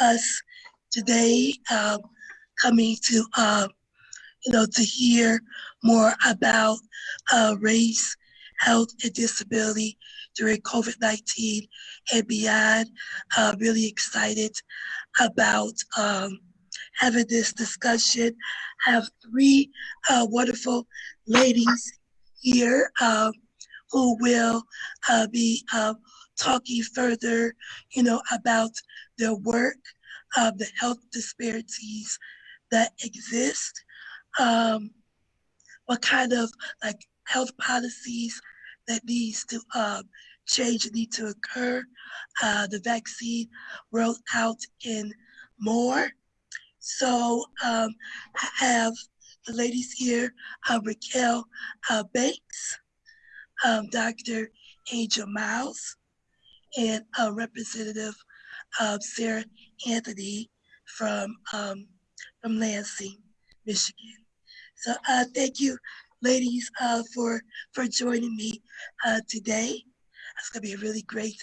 us today, um, coming to, um, you know, to hear more about uh, race, health, and disability during COVID-19 and beyond. Uh, really excited about um, having this discussion. I have three uh, wonderful ladies here um, who will uh, be uh, talking further, you know, about their work, uh, the health disparities that exist, um, what kind of like health policies that needs to um, change need to occur, uh, the vaccine rolled out in more. So um, I have the ladies here, uh, Raquel uh, Banks, um, Dr. Angel Miles, and uh, Representative Sarah Anthony from, um, from Lansing, Michigan. So uh, thank you, ladies, uh, for, for joining me uh, today. It's gonna be a really great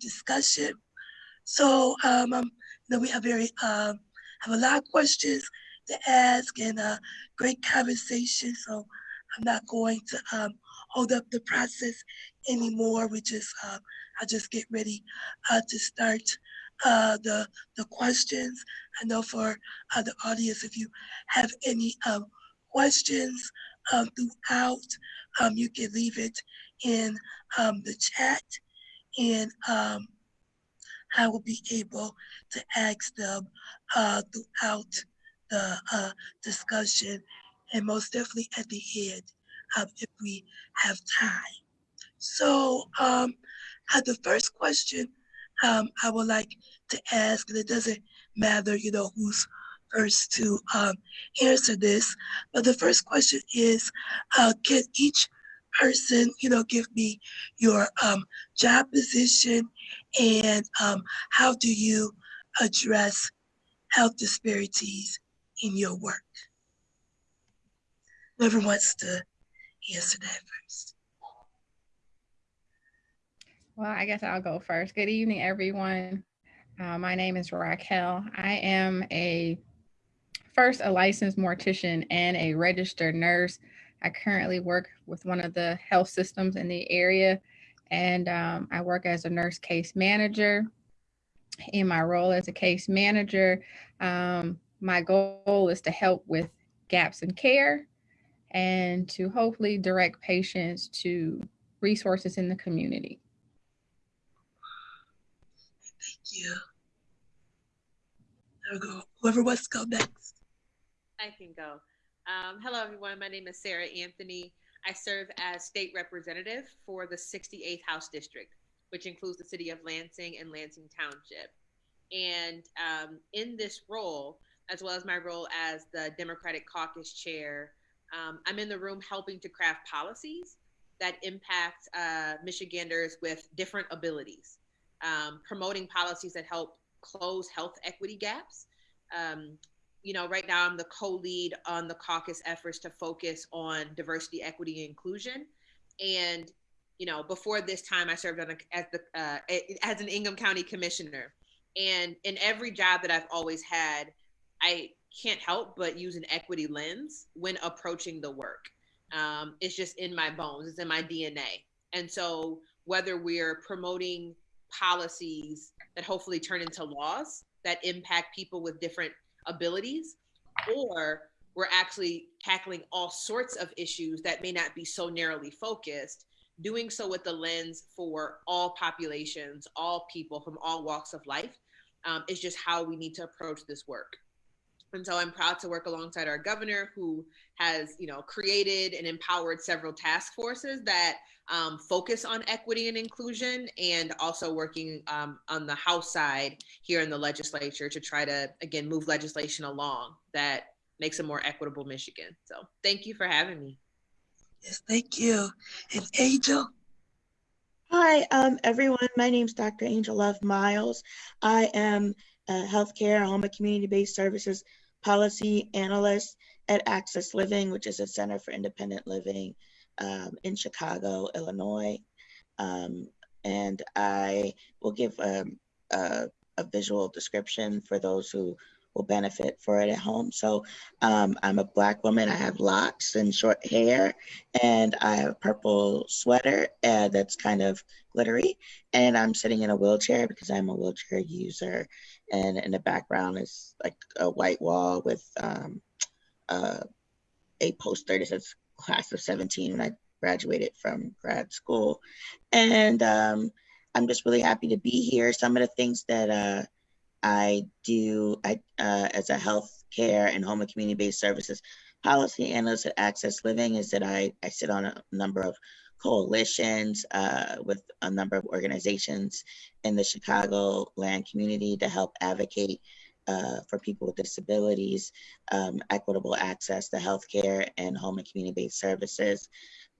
discussion. So um, um, you know, we have very um, have a lot of questions to ask and a great conversation. So I'm not going to um, hold up the process anymore. We just, uh, I'll just get ready uh, to start uh, the, the questions. I know for uh, the audience, if you have any um, questions um, throughout, um, you can leave it in um, the chat and um, I will be able to ask them uh, throughout the uh, discussion and most definitely at the end um, if we have time. So um, the first question um, I would like to ask, and it doesn't matter, you know, who's first to um, answer this, but the first question is, uh, can each person, you know, give me your um, job position and um, how do you address health disparities in your work? Whoever wants to answer that first. Well, I guess I'll go first. Good evening, everyone. Uh, my name is Raquel. I am a first a licensed mortician and a registered nurse. I currently work with one of the health systems in the area, and um, I work as a nurse case manager. In my role as a case manager, um, my goal is to help with gaps in care and to hopefully direct patients to resources in the community. Thank you. There we go. Whoever wants to go next. I can go. Um, hello, everyone. My name is Sarah Anthony. I serve as state representative for the 68th House District, which includes the city of Lansing and Lansing Township. And um, in this role, as well as my role as the Democratic Caucus Chair, um, I'm in the room helping to craft policies that impact uh, Michiganders with different abilities, um, promoting policies that help close health equity gaps. Um, you know, right now I'm the co-lead on the caucus efforts to focus on diversity, equity, and inclusion. And you know, before this time, I served on a, as the uh, as an Ingham County Commissioner. And in every job that I've always had, I can't help but use an equity lens when approaching the work. Um, it's just in my bones, it's in my DNA. And so, whether we're promoting policies that hopefully turn into laws that impact people with different abilities, or we're actually tackling all sorts of issues that may not be so narrowly focused, doing so with the lens for all populations, all people from all walks of life, um, is just how we need to approach this work. And so I'm proud to work alongside our governor who has, you know, created and empowered several task forces that um, focus on equity and inclusion and also working um, on the House side here in the legislature to try to, again, move legislation along that makes a more equitable Michigan. So thank you for having me. Yes, thank you. And Angel? Hi, um, everyone. My name is Dr. Angel Love Miles. I am a healthcare, home and community-based services policy analyst at Access Living, which is a center for independent living um, in Chicago, Illinois. Um, and I will give um, a, a, visual description for those who will benefit for it at home. So um, I'm a black woman. I have locks and short hair, and I have a purple sweater uh, that's kind of glittery. And I'm sitting in a wheelchair because I'm a wheelchair user. And in the background is like a white wall with um, uh, a poster that says class of 17 when I graduated from grad school. And um, I'm just really happy to be here. Some of the things that uh, I do I, uh, as a healthcare and home and community-based services policy analyst at Access Living is that I, I sit on a number of coalitions uh, with a number of organizations in the Chicago land community to help advocate uh, for people with disabilities, um, equitable access to healthcare and home and community-based services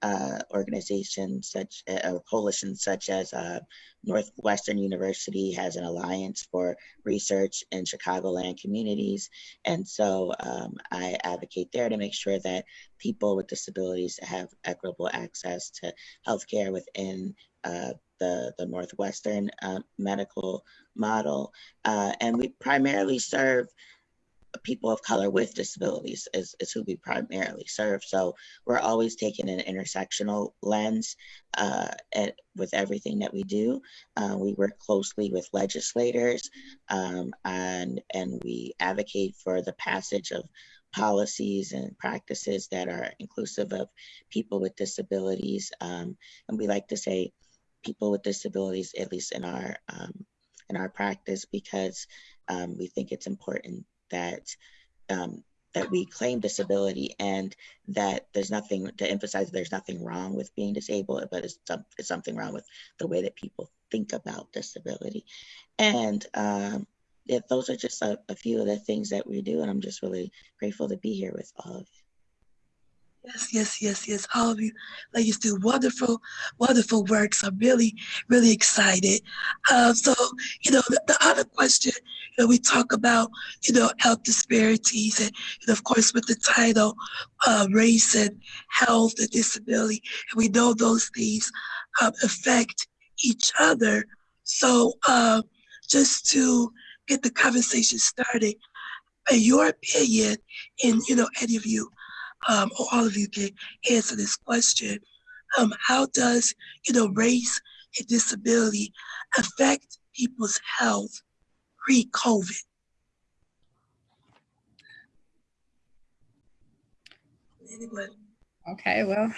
uh, organizations such uh, coalitions such as uh, Northwestern University has an alliance for research in Chicagoland communities. And so um, I advocate there to make sure that people with disabilities have equitable access to healthcare within uh, the, the Northwestern uh, medical model. Uh, and we primarily serve people of color with disabilities is, is who we primarily serve. So we're always taking an intersectional lens uh, at, with everything that we do. Uh, we work closely with legislators um, and, and we advocate for the passage of policies and practices that are inclusive of people with disabilities. Um, and we like to say people with disabilities, at least in our, um, in our practice, because um, we think it's important that um, that we claim disability and that there's nothing to emphasize there's nothing wrong with being disabled, but it's, it's something wrong with the way that people think about disability. And um, yeah, those are just a, a, few of the things that we do. And I'm just really grateful to be here with all of you. Yes, yes, yes, yes. All of you ladies do wonderful, wonderful work. So I'm really, really excited. Uh, so, you know, the, the, other question, you know, we talk about, you know, health disparities and, and of course with the title, uh, race and health and disability. And we know those things um, affect each other. So uh, just to get the conversation started, in your opinion, and, you know, any of you, um, or all of you can answer this question. Um, how does, you know, race and disability affect people's health pre-COVID? Okay, well,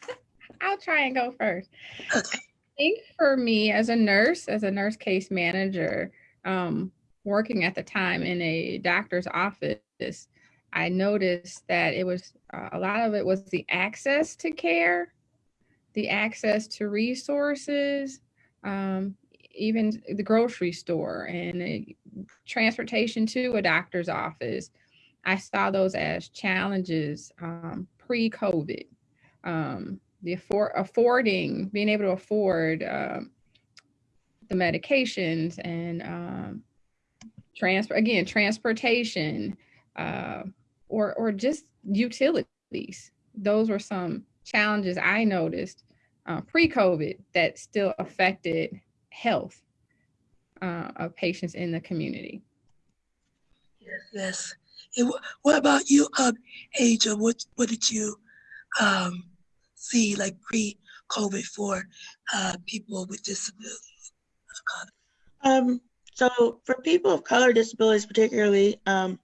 I'll try and go first. Okay. I think for me as a nurse, as a nurse case manager, um, working at the time in a doctor's office, I noticed that it was uh, a lot of it was the access to care, the access to resources, um, even the grocery store and uh, transportation to a doctor's office. I saw those as challenges um, pre-COVID. Um, the afford affording, being able to afford um, the medications and um, transfer again transportation, uh, or or just utilities. Those were some challenges I noticed uh, pre-COVID that still affected health uh, of patients in the community. Yes, yes. And what about you, um, Angel? What what did you um, see like pre-COVID for uh, people with disabilities? Um, so for people of color disabilities, particularly, um,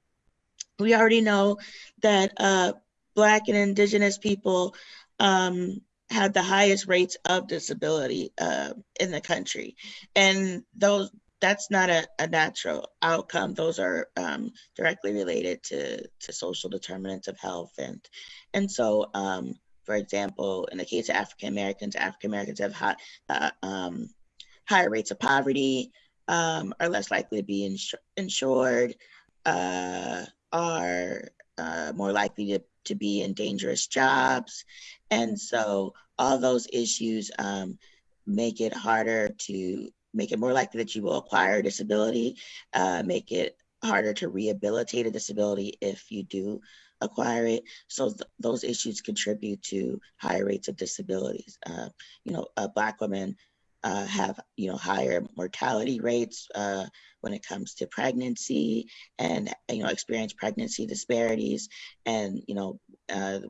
we already know that uh, Black and Indigenous people um, have the highest rates of disability uh, in the country, and those that's not a, a natural outcome. Those are um, directly related to to social determinants of health, and and so. Um, for example, in the case of African Americans, African Americans have high, uh, um, higher rates of poverty, um, are less likely to be insu insured, uh, are uh, more likely to, to be in dangerous jobs. And so all those issues um, make it harder to make it more likely that you will acquire a disability, uh, make it harder to rehabilitate a disability if you do acquire it. So th- those issues contribute to higher rates of disabilities. Uh, you know, Black women uh, have you know higher mortality rates uh, when it comes to pregnancy and you know experience pregnancy disparities. And you know uh,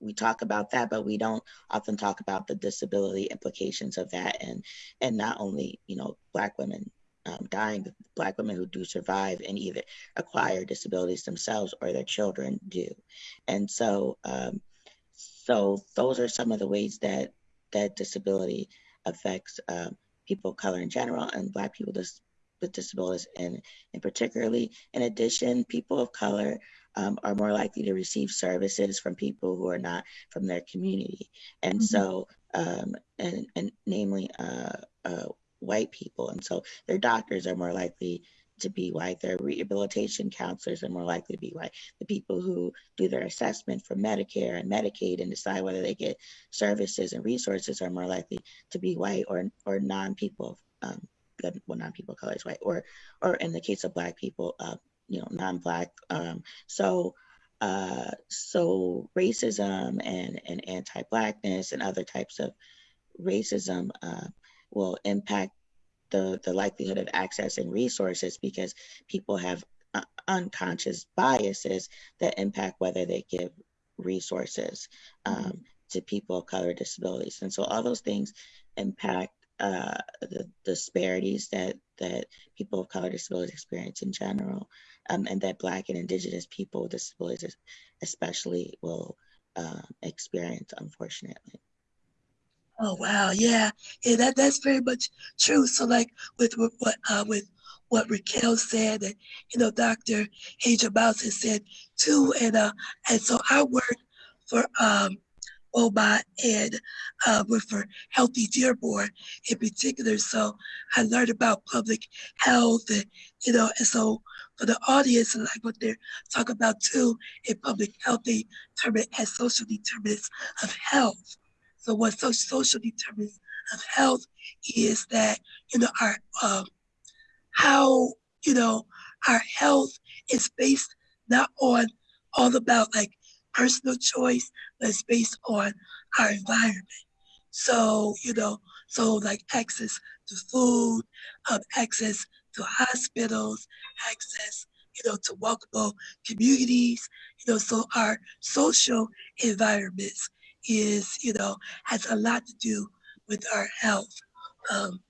we, talk about that but we don't often talk about the disability implications of that. And and not only you know black women um, dying black women who do survive and either acquire disabilities themselves or their children do. And so um, so those are some of the ways that that disability affects um, people of color in general and Black people dis- with disabilities and, and particularly. In addition, people of color um, are more likely to receive services from people who are not from their community. And mm-hmm. so, um, and, and namely uh, uh, white people. And so their doctors are more likely to be white. Their rehabilitation counselors are more likely to be white. The people who do their assessment for Medicare and Medicaid and decide whether they get services and resources are more likely to be white or or non people um, well non people colors white or or in the case of black people uh, you know non black. Um, so uh, so racism and and anti blackness and other types of racism uh, will impact the, the likelihood of accessing resources because people have uh, unconscious biases that impact whether they give resources um, mm-hmm. to people of color disabilities. And so all those things impact uh, the disparities that, that people of color disabilities experience in general, um, and that Black and Indigenous people with disabilities especially will uh, experience, unfortunately. Oh wow, yeah, yeah, that that's very much true. So like with, what uh, with what Raquel said, and you know, Dr. Miles has said too, and uh, and so I work for um, OBOT and uh, with for Healthy Dearborn in particular. So I learned about public health, and you know, and so for the audience, and like what they're talking about too in public health, they term it as social determinants of health. So what social, determinants of health is that, you know, our, um, how, you know, our health is based not on all about like personal choice, but it's based on our environment. So, you know, so like access to food, um, access to hospitals, access, you know, to walkable communities, you know, so our social environments is, you know, has a lot to do with our health um,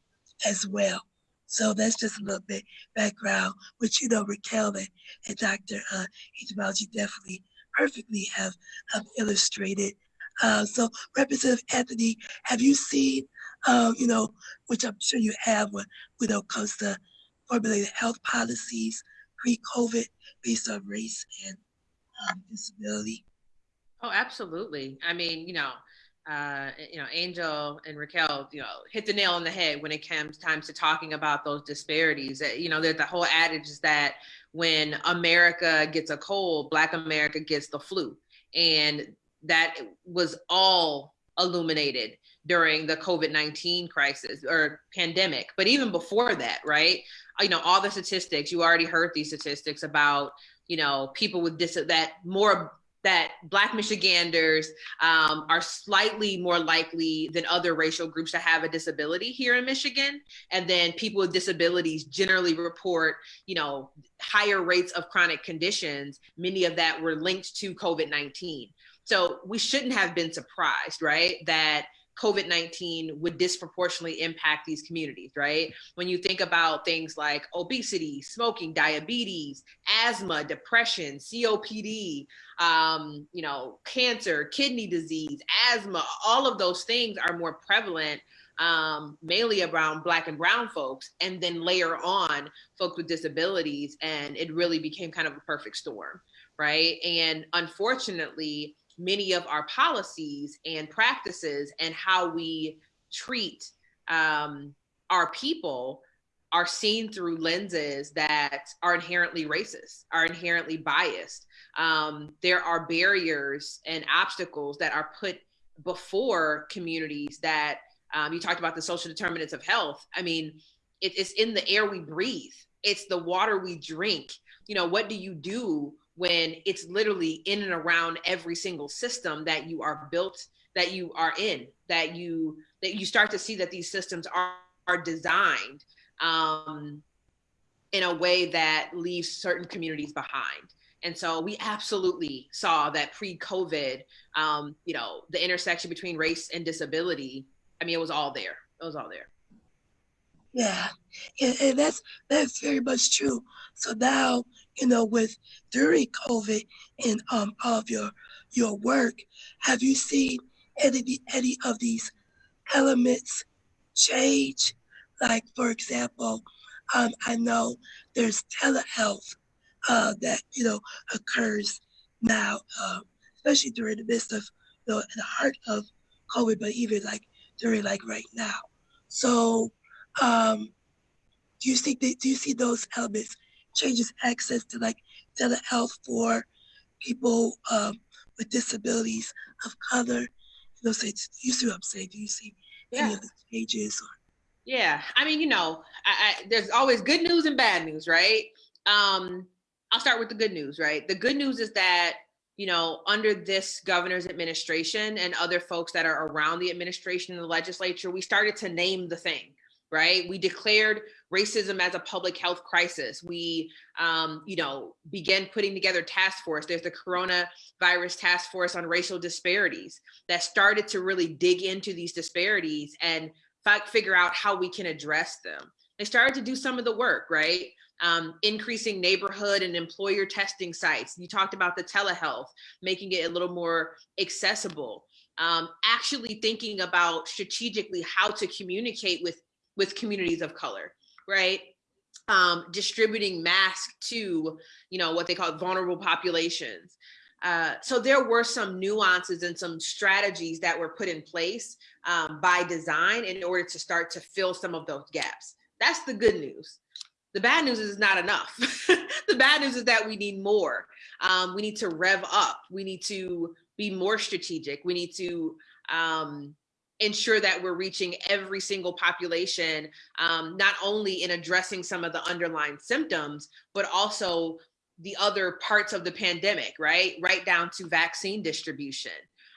as well. So that's just a little bit background, which, you know, Raquel and, and Dr. Uh, Etymology definitely perfectly have um, illustrated. Uh, so Representative Anthony, have you seen, uh, you know, which I'm sure you have when, when it comes to formulated health policies pre-COVID based on race and um, disability? Oh, absolutely. I mean, you know, uh, you know, Angel and Raquel, you know, hit the nail on the head when it comes times to talking about those disparities. You know, the whole adage is that when America gets a cold, Black America gets the flu, and that was all illuminated during the COVID 19 crisis or pandemic. But even before that, right? You know, all the statistics, you already heard these statistics about, you know, people with dis that more that Black Michiganders um, are slightly more likely than other racial groups to have a disability here in Michigan. And then people with disabilities generally report, you know, higher rates of chronic conditions. Many of that were linked to COVID 19. So we shouldn't have been surprised, right? That COVID 19 would disproportionately impact these communities, right? When you think about things like obesity, smoking, diabetes, asthma, depression, COPD, um, you know, cancer, kidney disease, asthma, all of those things are more prevalent um, mainly around Black and Brown folks, and then layer on folks with disabilities. And it really became kind of a perfect storm, right? And unfortunately, many of our policies and practices and how we treat um, our people are seen through lenses that are inherently racist, are inherently biased. Um, there are barriers and obstacles that are put before communities that um, you talked about the social determinants of health. I mean, it, it's in the air we breathe, it's the water we drink. You know, what do you do when it's literally in and around every single system that you are built that you are in that you that you start to see that these systems are are designed um, in a way that leaves certain communities behind. And so we absolutely saw that pre-covid um, you know the intersection between race and disability i mean it was all there. It was all there. Yeah, and, and that's that's very much true. So now, you know, with during COVID and um of your your work, have you seen any any of these elements change? Like for example, um, I know there's telehealth uh, that you know occurs now, um, especially during the midst of you know the heart of COVID, but even like during like right now. So um, do you see do you see those elements changes access to like telehealth for people um, with disabilities of color? You know, say, you see what I'm saying? Do you see any yeah of the changes? Or, yeah i mean you know I, I, there's always good news and bad news right um i'll start with the good news right the good news is that you know under this governor's administration and other folks that are around the administration and the legislature we started to name the thing right? We declared racism as a public health crisis. We, um, you know, began putting together task force. There's the coronavirus task force on racial disparities that started to really dig into these disparities and figure out how we can address them. They started to do some of the work, right? Um, increasing neighborhood and employer testing sites. You talked about the telehealth, making it a little more accessible. Um, actually thinking about strategically how to communicate with with communities of color, right? Um, distributing masks to, you know, what they call vulnerable populations. Uh, so there were some nuances and some strategies that were put in place um, by design in order to start to fill some of those gaps. That's the good news. The bad news is not enough. the bad news is that we need more. Um, we need to rev up. We need to be more strategic. We need to um, ensure that we're reaching every single population, um, not only in addressing some of the underlying symptoms, but also the other parts of the pandemic, right? Right down to vaccine distribution.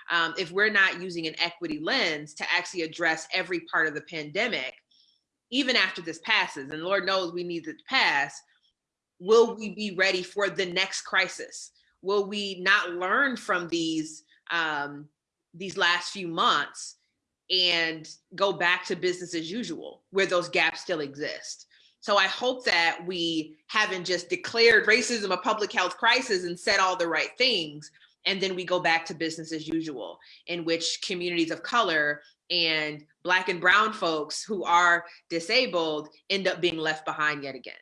Um, if we're not using an equity lens to actually address every part of the pandemic, even after this passes, and Lord knows we need it to pass, will we be ready for the next crisis? Will we not learn from these um, these last few months and go back to business as usual where those gaps still exist. So I hope that we haven't just declared racism a public health crisis and said all the right things, and then we go back to business as usual, in which communities of color and Black and Brown folks who are disabled end up being left behind yet again.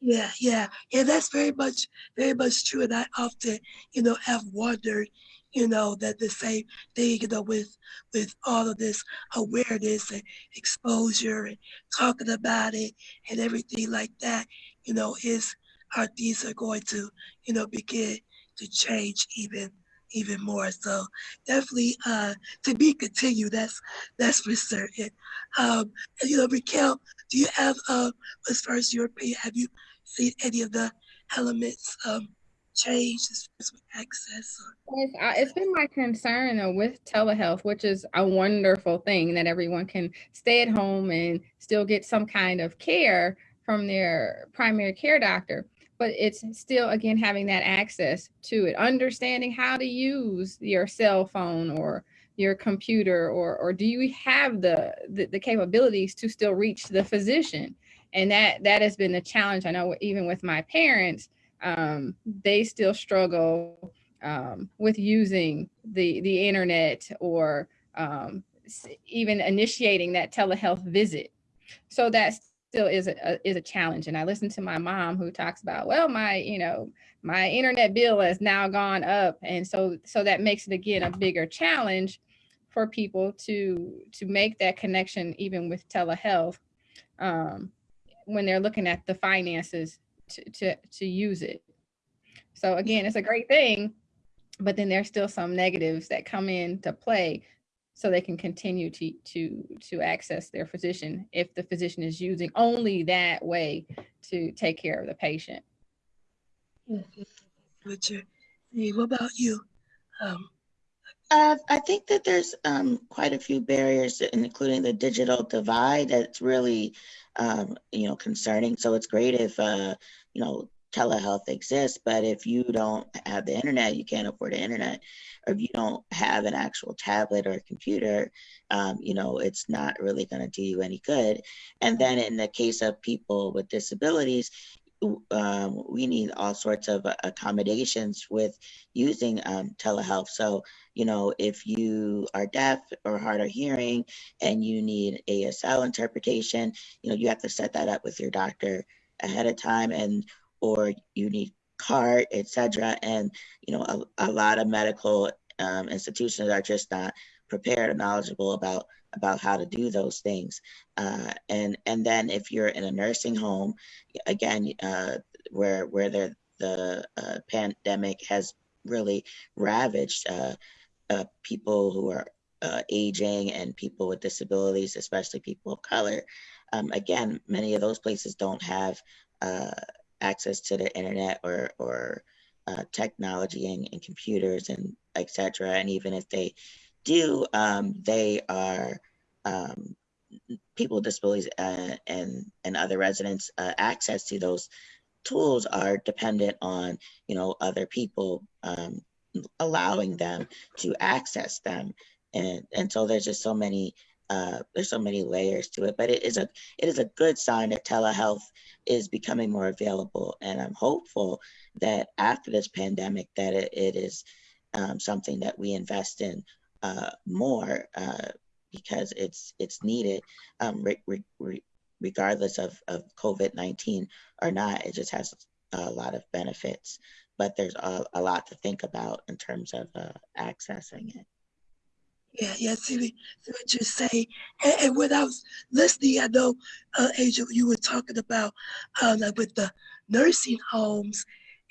yeah, yeah, yeah. That's very much very much true, and I often you know have wondered you know, that the same thing, you know, with with all of this awareness and exposure and talking about it and everything like that, you know, is how things are going to, you know, begin to change even even more. So definitely uh to be continued, that's that's for certain. Um and you know, Raquel, do you have um as far as your have you seen any of the elements um change with access It's, been my concern with telehealth, which is a wonderful thing that everyone can stay at home and still get some kind of care from their primary care doctor. But it's still, again, having that access to it, understanding how to use your cell phone or your computer, or or do you have the, the the capabilities to still reach the physician? And that that has been a challenge. I know even with my parents, um, they still struggle um, with using the the internet or um, even initiating that telehealth visit. So that still is a, is a challenge. And I listen to my mom who talks about, well, my you know my internet bill has now gone up, and so so that makes it again a bigger challenge for people to to make that connection even with telehealth um, when they're looking at the finances to to to use it. So again, it's a great thing, but then there's still some negatives that come into play so they can continue to to to access their physician if the physician is using only that way to take care of the patient. Yes, yes, what. What about you? Um, Uh, I think that there's um, quite a few barriers, including the digital divide, that's really, um, you know, concerning. So it's great if, uh, you know, telehealth exists, but if you don't have the internet, you can't afford the internet, or if you don't have an actual tablet or computer, um, you know, it's not really going to do you any good. And then in the case of people with disabilities, um, we need all sorts of accommodations with using um, telehealth. So, you know, if you are deaf or hard of hearing and you need ASL interpretation, you know, you have to set that up with your doctor ahead of time and or you need CART, etc. And, you know, a, a lot of medical um, institutions are just not prepared and knowledgeable about about how to do those things. Uh, and and then if you're in a nursing home, again, uh, where where the the uh, pandemic has really ravaged uh, uh, people who are uh, aging and people with disabilities, especially people of color. Um, again, many of those places don't have access to the internet or or technology and, and computers and etc. And even if they do, um, they are um, people with disabilities uh, and and other residents uh, access to those tools are dependent on you know other people um, allowing them to access them and and so there's just so many uh, there's so many layers to it but it is a it is a good sign that telehealth is becoming more available and i'm hopeful that after this pandemic that it, it is um, something that we invest in uh, more uh, because it's it's needed um, re re regardless of, of COVID-19 or not. It just has a lot of benefits, but there's a, a lot to think about in terms of uh, accessing it. Yeah, yeah, see, see what you say. And, and, when I was listening, I know, uh, Angel, you were talking about uh, with the nursing homes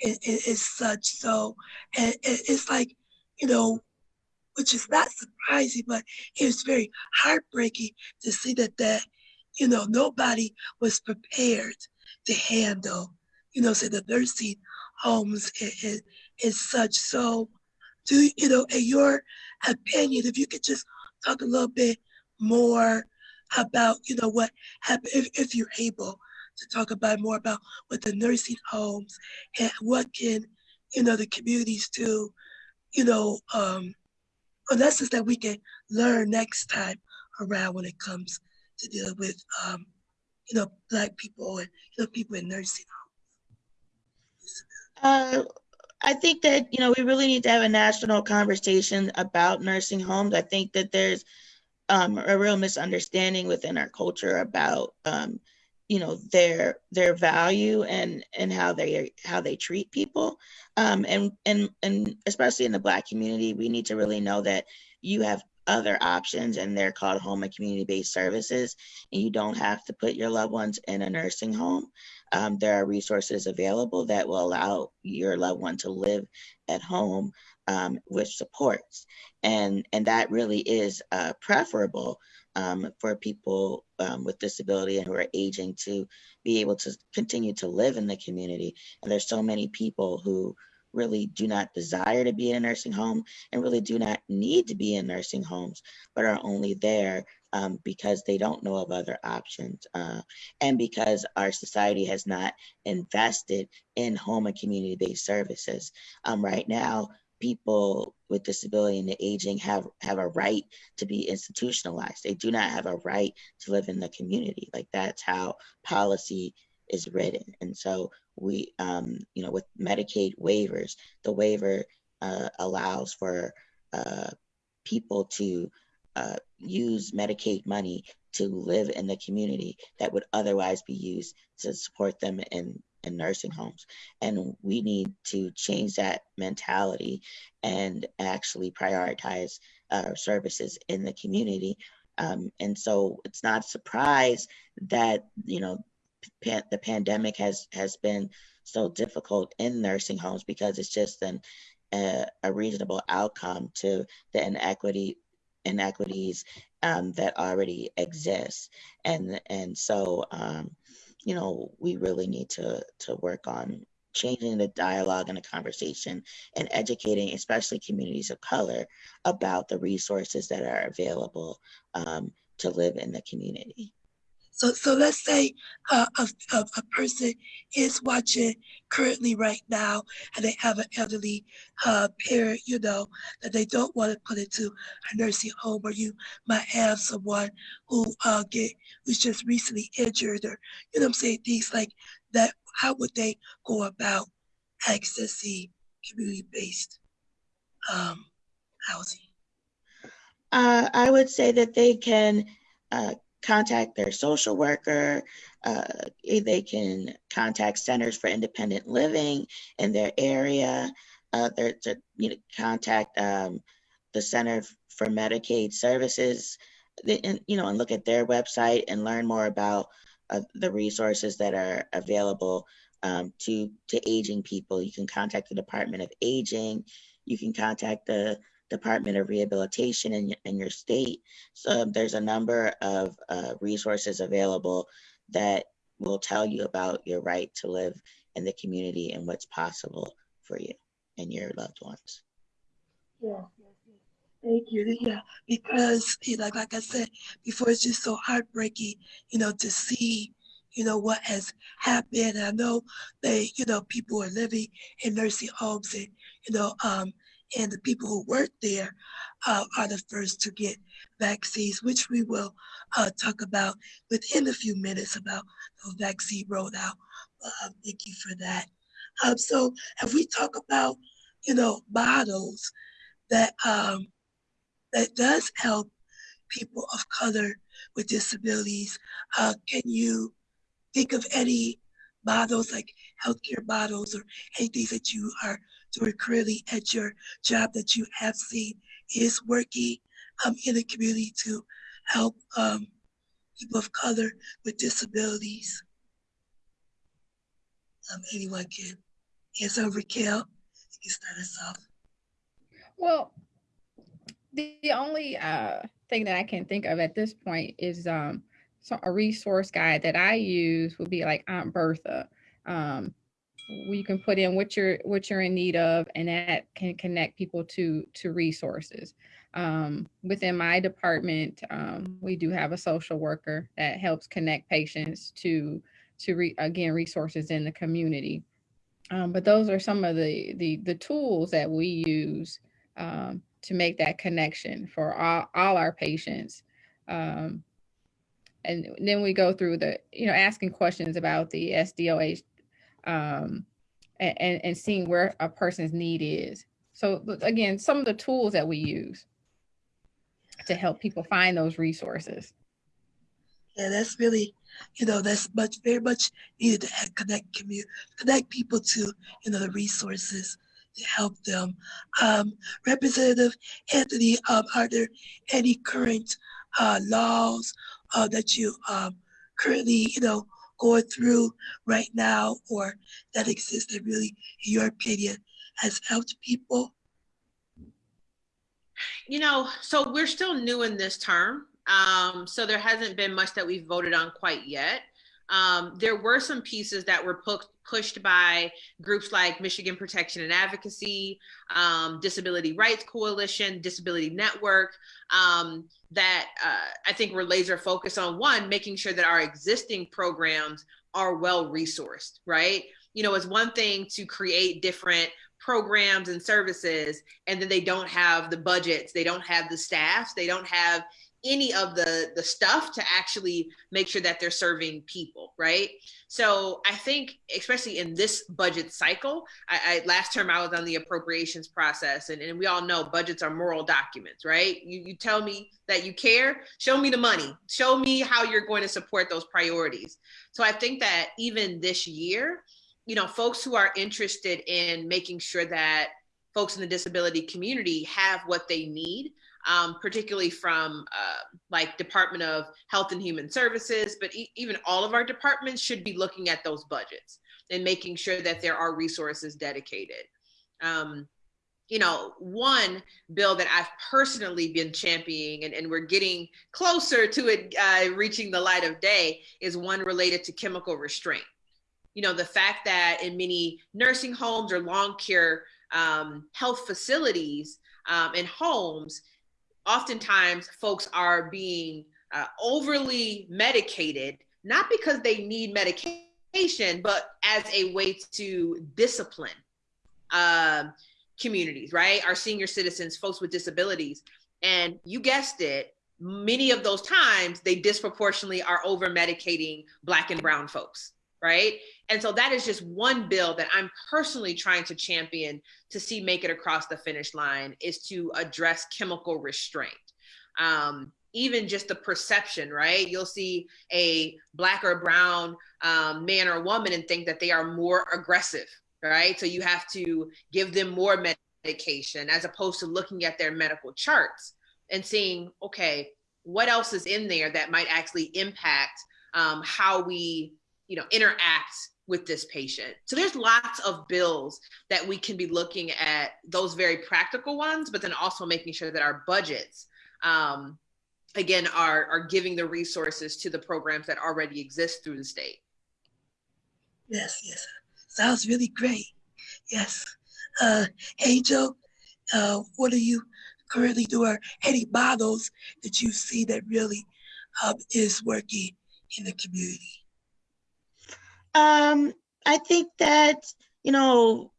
and, and, and such. So, and, and it's like, you know, which is not surprising, but it was very heartbreaking to see that that, you know, nobody was prepared to handle, you know, say the nursing homes and, and, and such. So, do you know, in your opinion, if you could just talk a little bit more about, you know, what happened, if, if you're able to talk about more about what the nursing homes and what can, you know, the communities do, you know, um, that's that we can learn next time around when it comes to deal with, um, you know, black people and you know people in nursing homes. Uh, I think that you know we really need to have a national conversation about nursing homes. I think that there's um, a real misunderstanding within our culture about um, you know their their value and and how they how they treat people um, and and and especially in the black community we need to really know that you have other options and they're called home and community based services and you don't have to put your loved ones in a nursing home um, there are resources available that will allow your loved one to live at home um, with supports and and that really is uh, preferable um, for people um, with disability and who are aging to be able to continue to live in the community. And there's so many people who really do not desire to be in a nursing home and really do not need to be in nursing homes, but are only there um, because they don't know of other options uh, and because our society has not invested in home and community-based services. Um, right now, people with disability and aging have have a right to be institutionalized. They do not have a right to live in the community. Like that's how policy is written. And so we, um, you know, with Medicaid waivers, the waiver uh, allows for uh, people to uh, use Medicaid money to live in the community that would otherwise be used to support them in in nursing homes. And we need to change that mentality and actually prioritize uh, services in the community. Um, and so it's not a surprise that, you know, the pandemic has, has been so difficult in nursing homes because it's just an, a, a reasonable outcome to the inequity inequities um, that already exist. And, and so, um, you know, we really need to to work on changing the dialogue and the conversation and educating, especially communities of color, about the resources that are available um, to live in the community. So, so let's say uh, a, a, person is watching currently right now and they have an elderly uh, parent, you know, that they don't want to put into a nursing home, or you might have someone who uh, get who's just recently injured, or you know, I'm saying things like that. How would they go about accessing community-based um, housing? Uh, I would say that they can uh, contact their social worker. Uh, they can contact Centers for Independent Living in their area. Uh, to you know, contact um, the Center for Medicaid Services, and you know, and look at their website and learn more about uh, the resources that are available um, to to aging people. You can contact the Department of Aging. You can contact the Department of Rehabilitation in, in your state. So there's a number of uh, resources available that will tell you about your right to live in the community and what's possible for you and your loved ones. Yeah, thank you. Yeah, because you know, like I said before, it's just so heartbreaking, you know, to see, you know, what has happened. I know they, you know, people are living in nursing homes and, you know, um, and the people who work there uh, are the first to get vaccines, which we will uh, talk about within a few minutes about the vaccine rollout. Uh, thank you for that. Um, so if we talk about, you know, models that um, that does help people of color with disabilities, uh, can you think of any models like healthcare models or anything that you are doing currently at your job that you have seen is working um, in the community to help um, people of color with disabilities. Um, anyone can answer. Raquel, you can start us off. Well, the, the only uh, thing that I can think of at this point is um, so a resource guide that I use would be like Aunt Bertha. Um, you can put in what you're what you're in need of and that can connect people to to resources. Um, within my department um, we do have a social worker that helps connect patients to to re, again resources in the community. Um, but those are some of the the the tools that we use um, to make that connection for all, all our patients. Um, and then we go through the you know asking questions about the SDOH um, and, and seeing where a person's need is. So again, some of the tools that we use to help people find those resources. Yeah, that's really, you know, that's much, very much needed to connect community, connect people to, you know, the resources to help them. Um, Representative Anthony, um, are there any current uh, laws uh, that you um, currently, you know, going through right now or that exists that really, in your opinion, has helped people? You know, so we're still new in this term. Um, so there hasn't been much that we've voted on quite yet. Um, there were some pieces that were pu- pushed by groups like Michigan Protection and Advocacy, um, Disability Rights Coalition, Disability Network, um, that uh, I think we're laser focused on one, making sure that our existing programs are well resourced, right? You know, it's one thing to create different programs and services, and then they don't have the budgets, they don't have the staffs, they don't have any of the the stuff to actually make sure that they're serving people right? So i think especially in this budget cycle i, I last term i was on the appropriations process and, and we all know budgets are moral documents right? You, you tell me that you care show me the money. Show me how you're going to support those priorities. So i think that even this year you know folks who are interested in making sure that folks in the disability community have what they need um, particularly from uh, like Department of Health and Human Services, but e even all of our departments should be looking at those budgets and making sure that there are resources dedicated. Um, you know, one bill that I've personally been championing and, and we're getting closer to it uh, reaching the light of day is one related to chemical restraint you know, the fact that in many nursing homes or long care um, health facilities um, and homes, oftentimes folks are being uh, overly medicated, not because they need medication, but as a way to discipline um, communities, right? Our senior citizens, folks with disabilities. And you guessed it, many of those times they disproportionately are over medicating Black and Brown folks, right? And so that is just one bill that I'm personally trying to champion to see make it across the finish line is to address chemical restraint. Um, even just the perception, right? You'll see a black or brown um, man or woman and think that they are more aggressive, right? So you have to give them more medication as opposed to looking at their medical charts and seeing, okay, what else is in there that might actually impact um, how we, you know, interact with this patient. So there's lots of bills that we can be looking at those very practical ones, but then also making sure that our budgets, um, again, are are giving the resources to the programs that already exist through the state. Yes, yes, sounds really great. Yes, uh, hey joe uh, what are you currently doing? Any models that you see that really um, is working in the community? Um, I think that, you know,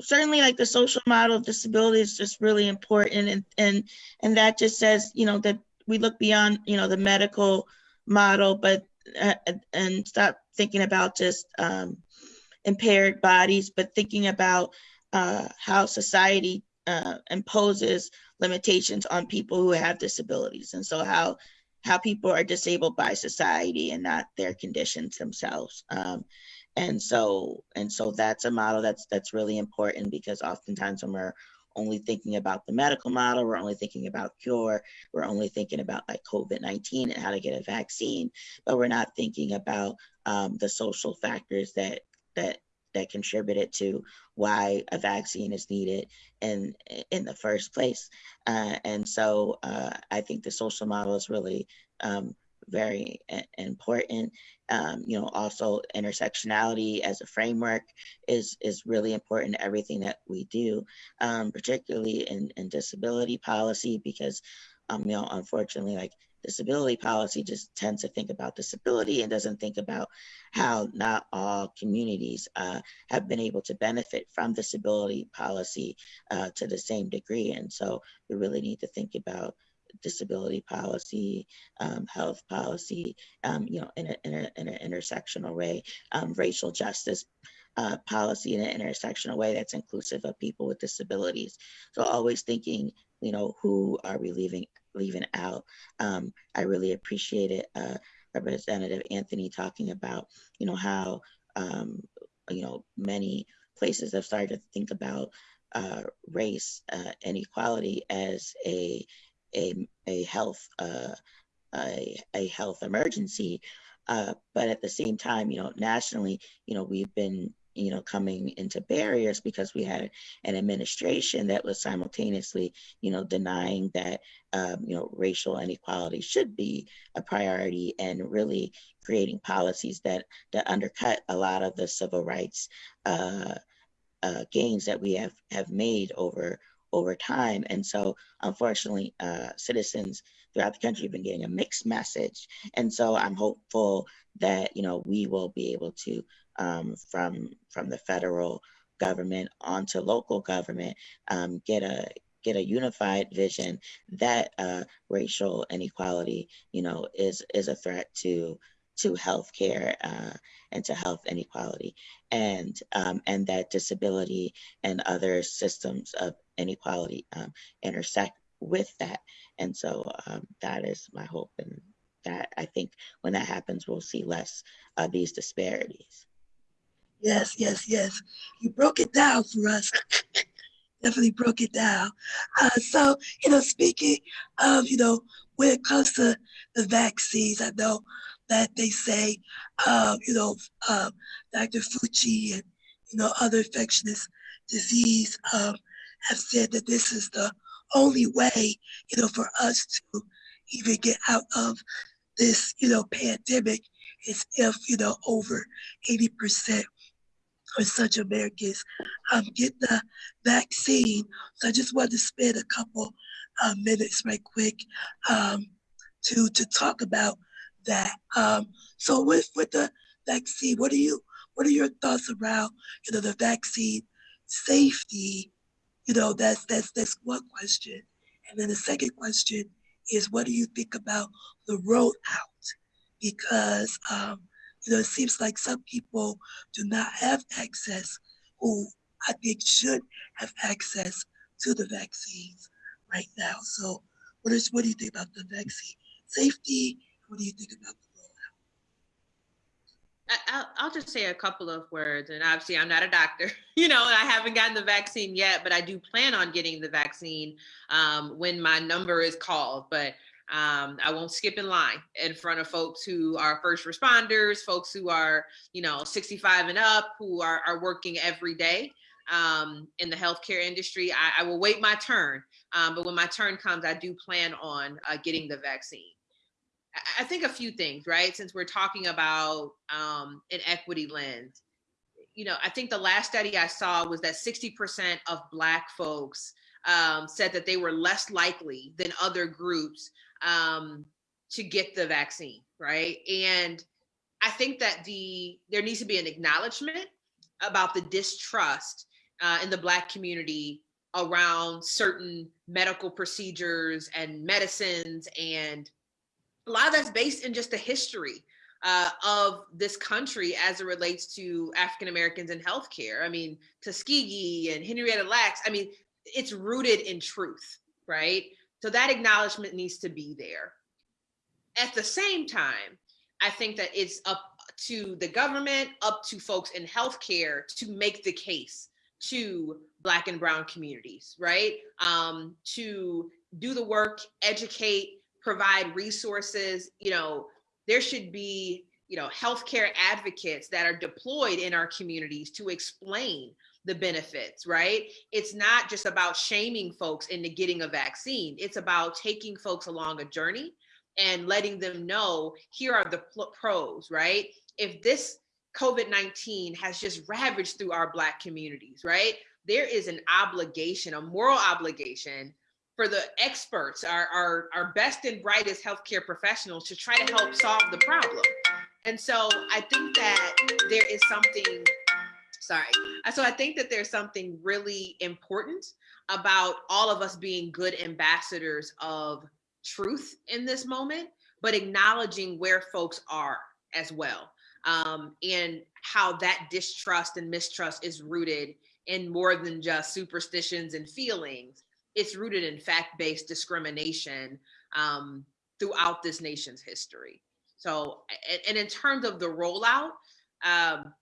certainly like the social model of disability is just really important and and and that just says, you know, that we look beyond, you know, the medical model, but uh, and stop thinking about just um, impaired bodies, but thinking about uh, how society uh, imposes limitations on people who have disabilities, and so how how people are disabled by society and not their conditions themselves. Um, and so and so that's a model that's that's really important because oftentimes when we're only thinking about the medical model, we're only thinking about cure, we're only thinking about like COVID-19 and how to get a vaccine, but we're not thinking about um, the social factors that that that contributed to why a vaccine is needed in in the first place. Uh, and so uh, I think the social model is really um, very important. Um, you know, also intersectionality as a framework is is really important to everything that we do, um, particularly in, in disability policy, because um, you know, unfortunately, like disability policy just tends to think about disability and doesn't think about how not all communities uh, have been able to benefit from disability policy uh, to the same degree. And so we really need to think about disability policy, um, health policy, um, you know, in, a, in, a, in an intersectional way, um, racial justice uh, policy in an intersectional way that's inclusive of people with disabilities. So always thinking, you know, who are we leaving leaving out? Um, I really appreciated uh, Representative Anthony talking about, you know, how, um, you know, many places have started to think about uh, race uh, inequality as a a, a health uh, a, a health emergency. Uh, but at the same time, you know, nationally, you know, we've been you know coming into barriers because we had an administration that was simultaneously you know denying that um, you know racial inequality should be a priority and really creating policies that that undercut a lot of the civil rights uh, uh, gains that we have have made over over time. And so, unfortunately, uh, citizens throughout the country have been getting a mixed message. And so, I'm hopeful that you know we will be able to, um, from from the federal government onto local government, um, get a get a unified vision that uh, racial inequality, you know, is is a threat to to healthcare uh, and to health inequality, and um, and that disability and other systems of inequality um, intersect with that. And so um, that is my hope, and that I think when that happens, we'll see less of these disparities. Yes, yes, yes. You broke it down for us. Definitely broke it down. Uh, so, you know, speaking of, you know, when it comes to the vaccines, I know that they say, um, you know, um, Dr. Fauci and, you know, other infectious disease um, have said that this is the only way, you know, for us to even get out of this, you know, pandemic is if, you know, over 80% or such Americans um, get the vaccine. So I just wanted to spend a couple uh, minutes right quick um, to to talk about that. Um, so with with the vaccine, what are you what are your thoughts around you know the vaccine safety? You know that's that's that's one question, and then the second question is what do you think about the rollout? Because um, you know it seems like some people do not have access who I think should have access to the vaccines right now. So what is what do you think about the vaccine safety? What do you think about? I- I'll, I'll just say a couple of words. And obviously, I'm not a doctor, you know, and I haven't gotten the vaccine yet, but I do plan on getting the vaccine um, when my number is called. But um, I won't skip in line in front of folks who are first responders, folks who are, you know, 65 and up, who are, are working every day um, in the healthcare industry. I, I will wait my turn. Um, but when my turn comes, I do plan on uh, getting the vaccine. I- think a few things, right? Since we're talking about um, an equity lens, you know, I think the last study I saw was that 60% of Black folks um, said that they were less likely than other groups um, to get the vaccine, right? And I think that the there needs to be an acknowledgement about the distrust uh, in the Black community around certain medical procedures and medicines and a lot of that's based in just the history uh, of this country as it relates to African Americans in healthcare. I mean, Tuskegee and Henrietta Lacks. I mean, it's rooted in truth, right? So that acknowledgement needs to be there. At the same time, I think that it's up to the government, up to folks in healthcare to make the case to Black and Brown communities, right? Um, to do the work, educate, provide resources. You know, there should be, you know, healthcare advocates that are deployed in our communities to explain the benefits, right? It's not just about shaming folks into getting a vaccine. It's about taking folks along a journey and letting them know here are the pros, right? If this COVID 19 has just ravaged through our Black communities, right? There is an obligation, a moral obligation for the experts, our, our, our best and brightest healthcare professionals to try to help solve the problem. And so I think that there is something, sorry. Uh, So I think that there's something really important about all of us being good ambassadors of truth in this moment, but acknowledging where folks are as well. Um, and how that distrust and mistrust is rooted in more than just superstitions and feelings. It's rooted in fact based discrimination um, throughout this nation's history. So, and, in terms of the rollout, um,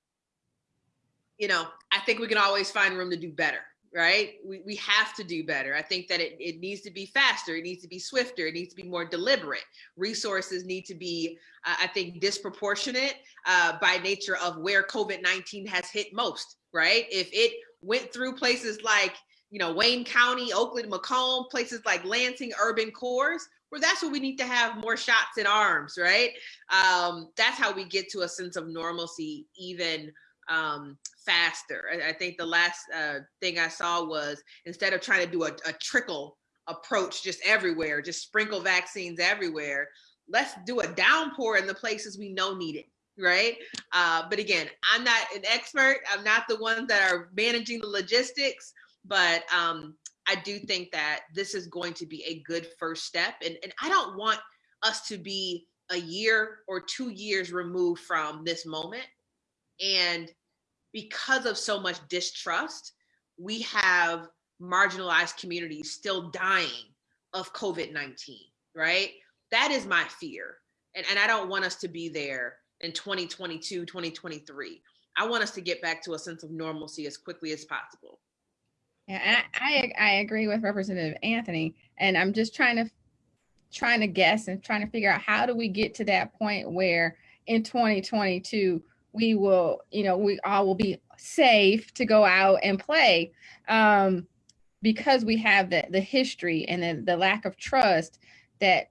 you know, I think we can always find room to do better, right? We, we have to do better. I think that it, it needs to be faster, it needs to be swifter, it needs to be more deliberate. Resources need to be, uh, I think, disproportionate uh, by nature of where COVID 19 has hit most, right? If it went through places like, you know, Wayne County, Oakland, Macomb, places like Lansing, urban cores, where that's where we need to have more shots in arms, right? Um, that's how we get to a sense of normalcy, even um, faster. I, I think the last uh, thing I saw was instead of trying to do a, a trickle approach just everywhere, just sprinkle vaccines everywhere, let's do a downpour in the places we know need it. Right. Uh, but again, I'm not an expert. I'm not the ones that are managing the logistics, but um, I do think that this is going to be a good first step. And, and I don't want us to be a year or two years removed from this moment. And because of so much distrust, we have marginalized communities still dying of COVID 19, right? That is my fear. And, and I don't want us to be there in 2022, 2023. I want us to get back to a sense of normalcy as quickly as possible. Yeah, I, I I agree with Representative Anthony, and I'm just trying to trying to guess and trying to figure out how do we get to that point where in 2022 we will, you know, we all will be safe to go out and play, um, because we have the the history and the, the lack of trust that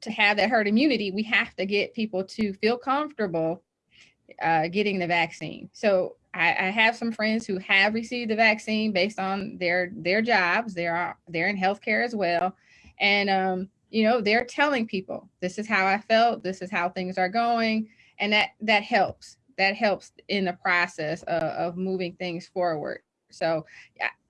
to have that herd immunity, we have to get people to feel comfortable uh, getting the vaccine. So I, I have some friends who have received the vaccine based on their their jobs. They're they're in healthcare as well, and um, you know they're telling people this is how I felt, this is how things are going, and that that helps. That helps in the process of, of moving things forward. So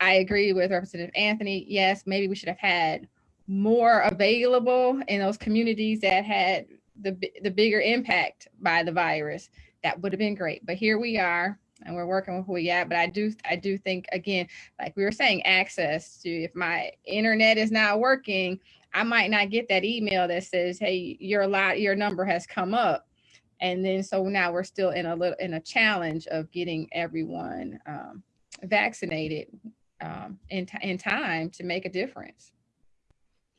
I agree with Representative Anthony. Yes, maybe we should have had more available in those communities that had the the bigger impact by the virus. That would have been great. But here we are, and we're working with who we at. But I do I do think again, like we were saying, access to if my internet is not working, I might not get that email that says, "Hey, your lot your number has come up." And then so now we're still in a little in a challenge of getting everyone um, vaccinated um, in, in time to make a difference.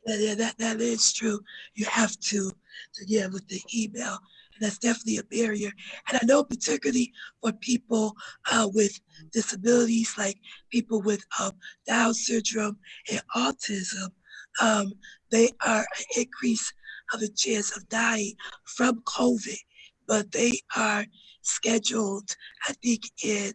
Yeah, yeah, that, that is true. You have to, to yeah, with the email, and that's definitely a barrier. And I know particularly for people uh, with disabilities, like people with um, Down syndrome and autism, um, they are an increase of the chance of dying from COVID, but they are scheduled, I think, in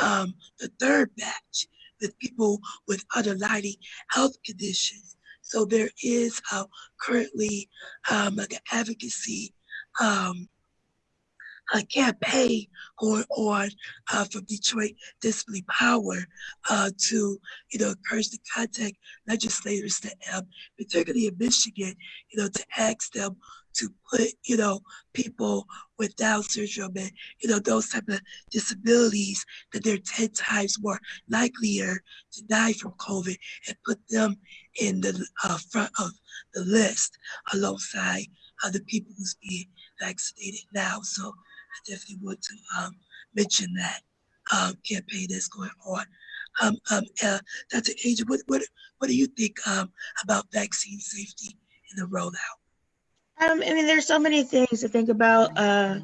um, the third batch with people with underlying health conditions. So there is uh, currently um, like an advocacy um, a campaign going on uh, from Detroit Disability Power uh, to, you know, encourage the contact legislators to, um, particularly in Michigan, you know, to ask them to put, you know, people with Down syndrome and, you know, those type of disabilities that they're 10 times more likelier to die from COVID and put them in the uh, front of the list alongside other people who's being vaccinated now. So I definitely want to um, mention that um, campaign that's going on. Um, um, uh, Dr. Angel, what, what, what do you think um, about vaccine safety in the rollout? Um, I mean, there's so many things to think about. Uh,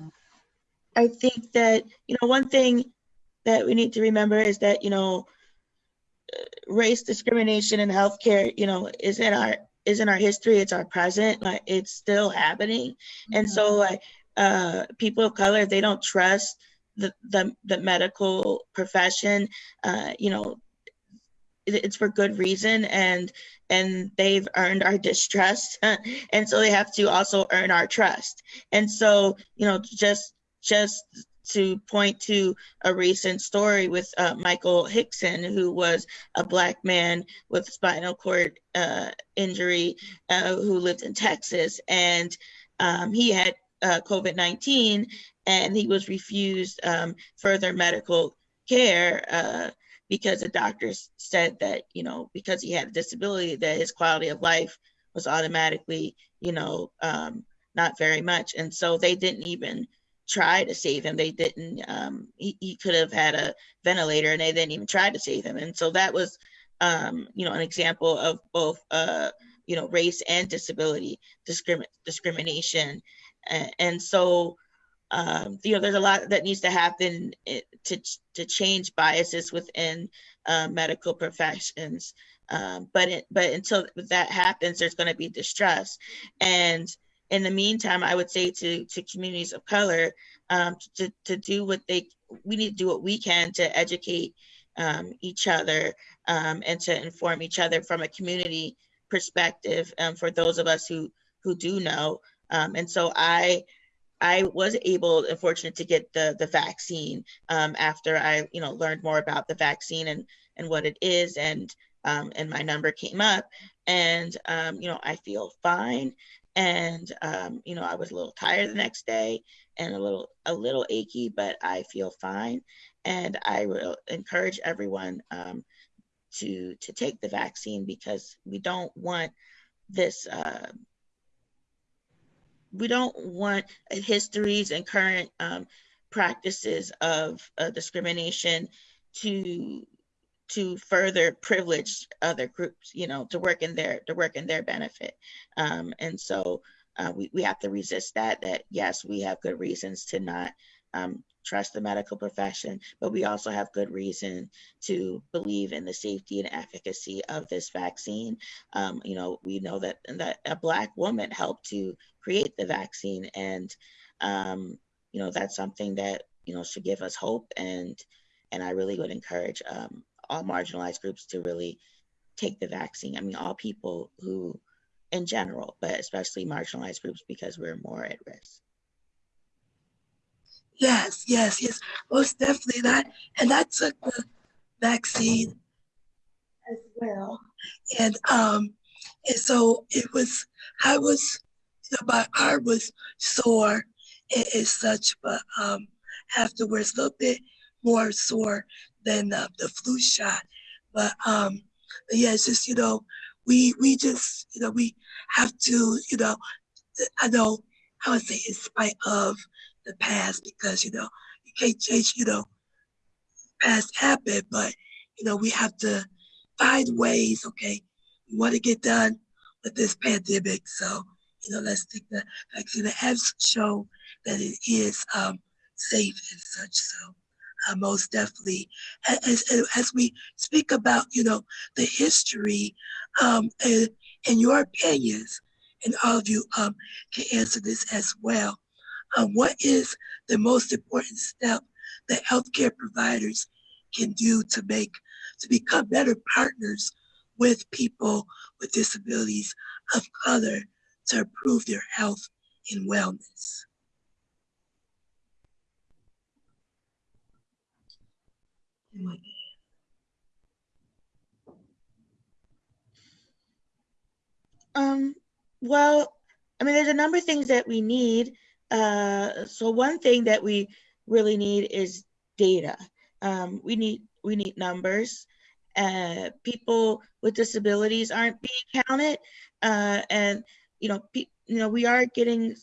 I think that, you know, one thing that we need to remember is that, you know, race discrimination in healthcare, you know, is in our is in our history. It's our present. Like it's still happening, and so mm-hmm. like uh, people of color, they don't trust the the, the medical profession. Uh, you know, it's for good reason and and they've earned our distrust and so they have to also earn our trust and so you know just just to point to a recent story with uh, Michael Hickson, who was a black man with spinal cord uh, injury uh, who lived in Texas. And um, he had uh, COVID 19 and he was refused um, further medical care uh, because the doctors said that you know because he had a disability that his quality of life was automatically you know um, not very much and so they didn't even try to save him they didn't um, he, he could have had a ventilator and they didn't even try to save him and so that was um, you know an example of both uh, you know race and disability discrimin- discrimination and, and so um, you know, there's a lot that needs to happen eh, to to change biases within uh, medical professions. Um, but it, but until that happens, there's going to be distrust. And in the meantime, I would say to to communities of color um, to to do what they we need to do what we can to educate um, each other um, and to inform each other from a community perspective um, for those of us who who do know. Um, and so I I was able and fortunate to get the the vaccine um, after I you know learned more about the vaccine and and what it is and um, and my number came up and um, you know I feel fine and um, you know I was a little tired the next day and a little a little achy but I feel fine. And I will encourage everyone um, to to take the vaccine because we don't want this uh, we don't want histories and current um, practices of uh, discrimination to to further privilege other groups you know to work in their to work in their benefit um, and so uh, we, we have to resist that that yes we have good reasons to not um, trust the medical profession, but we also have good reason to believe in the safety and efficacy of this vaccine. Um, you know, we know that that a black woman helped to create the vaccine, and um, you know that's something that you know should give us hope and and I really would encourage um, all marginalized groups to really take the vaccine. I mean, all people who, in general, but especially marginalized groups because we're more at risk. Yes, yes, yes, most definitely that. And I took the vaccine as well, and um, and so it was. I was, you know, my arm was sore and, and such, but um, afterwards a little bit more sore than uh, the flu shot. But um, yeah, it's just you know, we we just you know we have to you know, I know I would say in spite of the past because you know you can't change you know past happened, but you know we have to find ways. Okay, we want to get done with this pandemic, so you know let's take the vaccine. The has show that it is um, safe and such. So uh, most definitely, as, as we speak about you know the history um, and, and your opinions, and all of you um, can answer this as well uh, what is the most important step that healthcare providers can do to make to become better partners with people with disabilities of color to improve their health and wellness. Um, well, I mean, there's a number of things that we need uh, so one thing that we really need is data. Um, we need we need numbers. Uh, people with disabilities aren't being counted, uh, and you know, you know, we are getting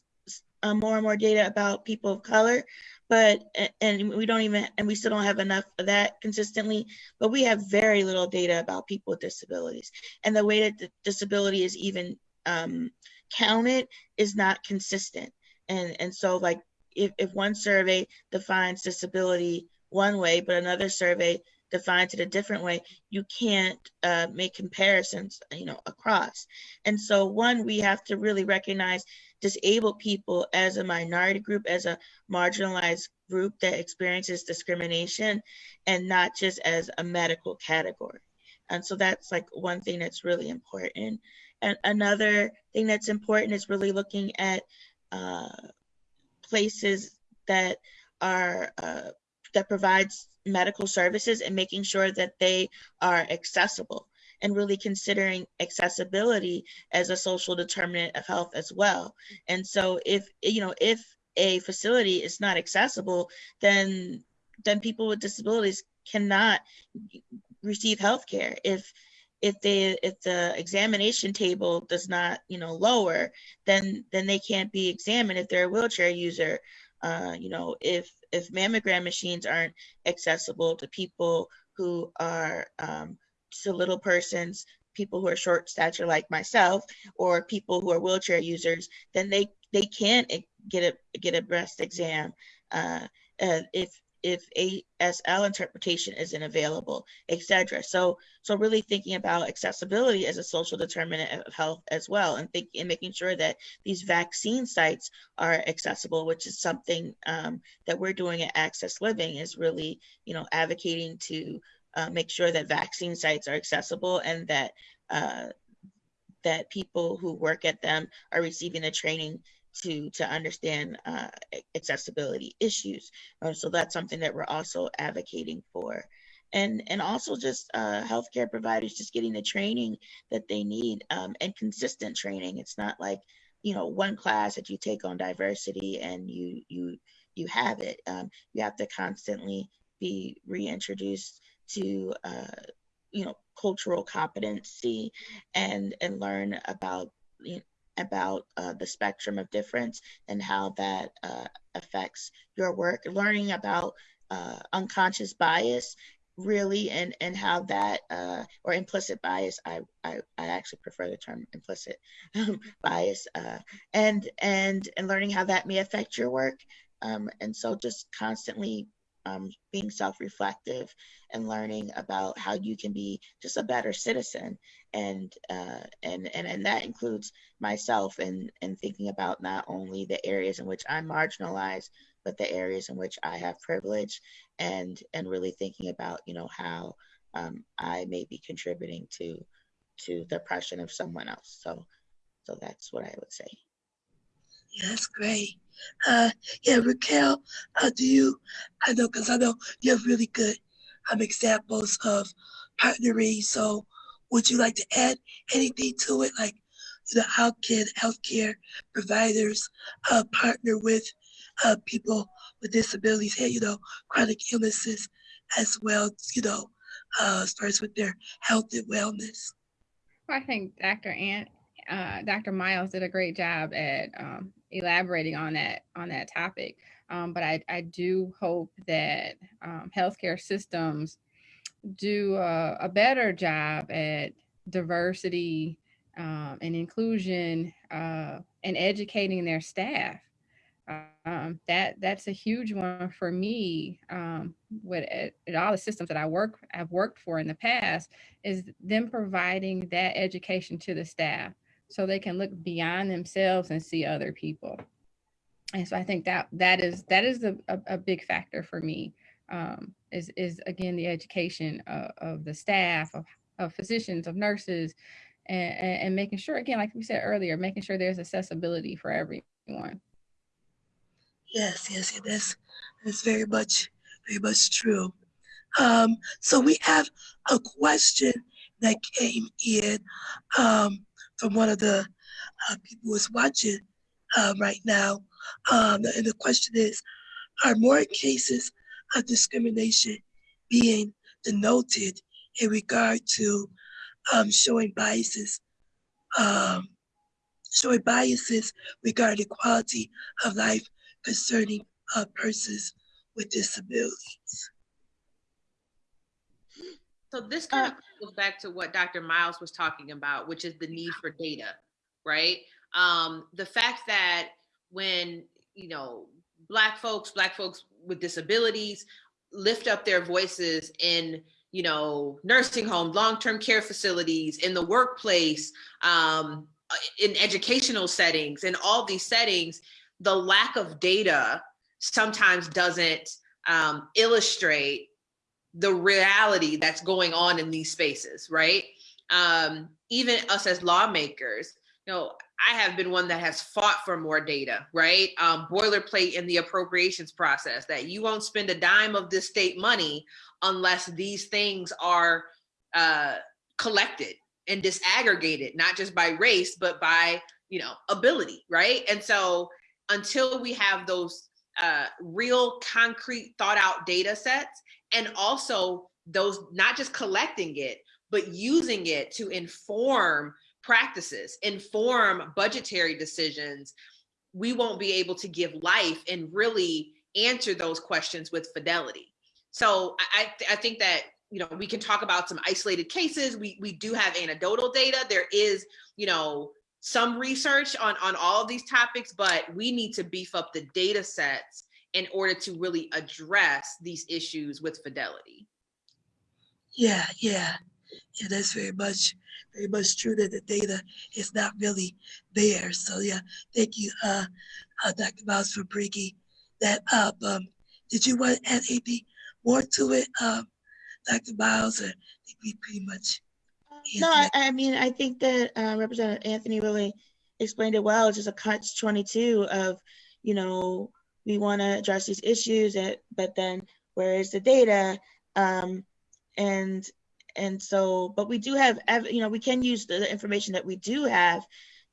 uh, more and more data about people of color, but and we don't even and we still don't have enough of that consistently. But we have very little data about people with disabilities, and the way that the disability is even um, counted is not consistent and and so like if, if one survey defines disability one way but another survey defines it a different way you can't uh, make comparisons you know across. And so one we have to really recognize disabled people as a minority group as a marginalized group that experiences discrimination and not just as a medical category. And so that's like one thing that's really important. And another thing that's important is really looking at uh, places that are uh, that provides medical services and making sure that they are accessible and really considering accessibility as a social determinant of health as well. And so if you know if a facility is not accessible, then then people with disabilities cannot receive health care. If if they if the examination table does not you know lower then then they can't be examined if they're a wheelchair user uh, you know if if mammogram machines aren't accessible to people who are um, to little persons people who are short stature like myself or people who are wheelchair users then they they can't get a get a breast exam uh, uh, if if ASL interpretation isn't available, etc. So, so really thinking about accessibility as a social determinant of health as well, and thinking and making sure that these vaccine sites are accessible, which is something um, that we're doing at Access Living, is really you know advocating to uh, make sure that vaccine sites are accessible and that uh, that people who work at them are receiving the training to to understand uh, accessibility issues. Uh, so that's something that we're also advocating for. And, and also just uh, healthcare providers just getting the training that they need um, and consistent training. It's not like you know one class that you take on diversity and you you you have it. Um, you have to constantly be reintroduced to uh, you know cultural competency and and learn about about uh, the spectrum of difference and how that uh, affects your work. Learning about uh, unconscious bias really and and how that uh, or implicit bias I, I I actually prefer the term implicit bias uh, and and and learning how that may affect your work um, and so just constantly um, being self-reflective and learning about how you can be just a better citizen and uh, and, and and that includes myself and and thinking about not only the areas in which I'm marginalized but the areas in which I have privilege and and really thinking about you know how um, I may be contributing to to the oppression of someone else. So so that's what I would say. That's great. Uh, yeah, Raquel, uh, do you, I know, because I know you have really good um, examples of partnering. So would you like to add anything to it? Like, you know, how can healthcare providers uh, partner with uh, people with disabilities and, you know, chronic illnesses as well, you know, uh, as far as with their health and wellness? Well, I think Dr. Ant, uh, Dr. Miles did a great job at um, elaborating on that on that topic. Um, but I, I do hope that um, healthcare systems do a, a, better job at diversity um, and inclusion uh, and educating their staff. Um, that that's a huge one for me. Um, with at, at all the systems that I work I've worked for in the past is them providing that education to the staff so they can look beyond themselves and see other people. And so I think that that is that is a, a, a big factor for me. Um, is is again the education of, of the staff of, of physicians of nurses and, and making sure again like we said earlier making sure there's accessibility for everyone Yes, yes, that's that's very much very much true. Um, so we have a question that came in um, from one of the uh, people who's watching um, right now, um, and the question is: Are more cases of discrimination being denoted in regard to um, showing biases, um, showing biases regarding quality of life concerning uh, persons with disabilities. So this kind of goes back to what Dr. Miles was talking about, which is the need for data, right? Um, the fact that when you know black folks, black folks with disabilities lift up their voices in you know nursing homes, long-term care facilities, in the workplace, um, in educational settings, in all these settings, the lack of data sometimes doesn't um, illustrate the reality that's going on in these spaces, right? Um, even us as lawmakers, you know, I have been one that has fought for more data, right? Um, boilerplate in the appropriations process that you won't spend a dime of this state money unless these things are uh, collected and disaggregated, not just by race, but by, you know, ability, right? And so until we have those uh, real concrete thought out data sets and also those not just collecting it but using it to inform practices inform budgetary decisions we won't be able to give life and really answer those questions with fidelity so i i think that you know we can talk about some isolated cases we we do have anecdotal data there is you know some research on, on all of these topics, but we need to beef up the data sets in order to really address these issues with fidelity. Yeah, yeah. Yeah, that's very much very much true that the data is not really there. So yeah, thank you, uh, uh Dr. Miles for bringing that up. Um, did you want to add anything more to it, um, Dr. Miles, or I think we pretty much no, I, I mean, I think that uh, Representative Anthony really explained it well. It's just a catch 22 of, you know, we want to address these issues, but then where is the data? Um, and and so, but we do have, you know, we can use the information that we do have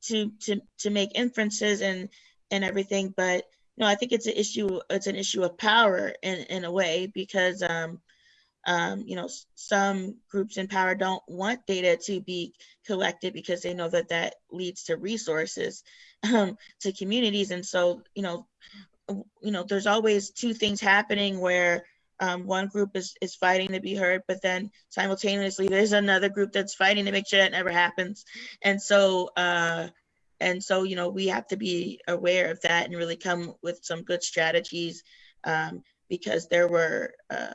to to to make inferences and and everything. But you know, I think it's an issue. It's an issue of power in in a way because um, um, you know, some groups in power don't want data to be collected because they know that that leads to resources um, to communities. And so, you know, you know, there's always two things happening where um, one group is, is fighting to be heard, but then simultaneously there's another group that's fighting to make sure that never happens. And so, uh, and so, you know, we have to be aware of that and really come with some good strategies um, because there were, uh,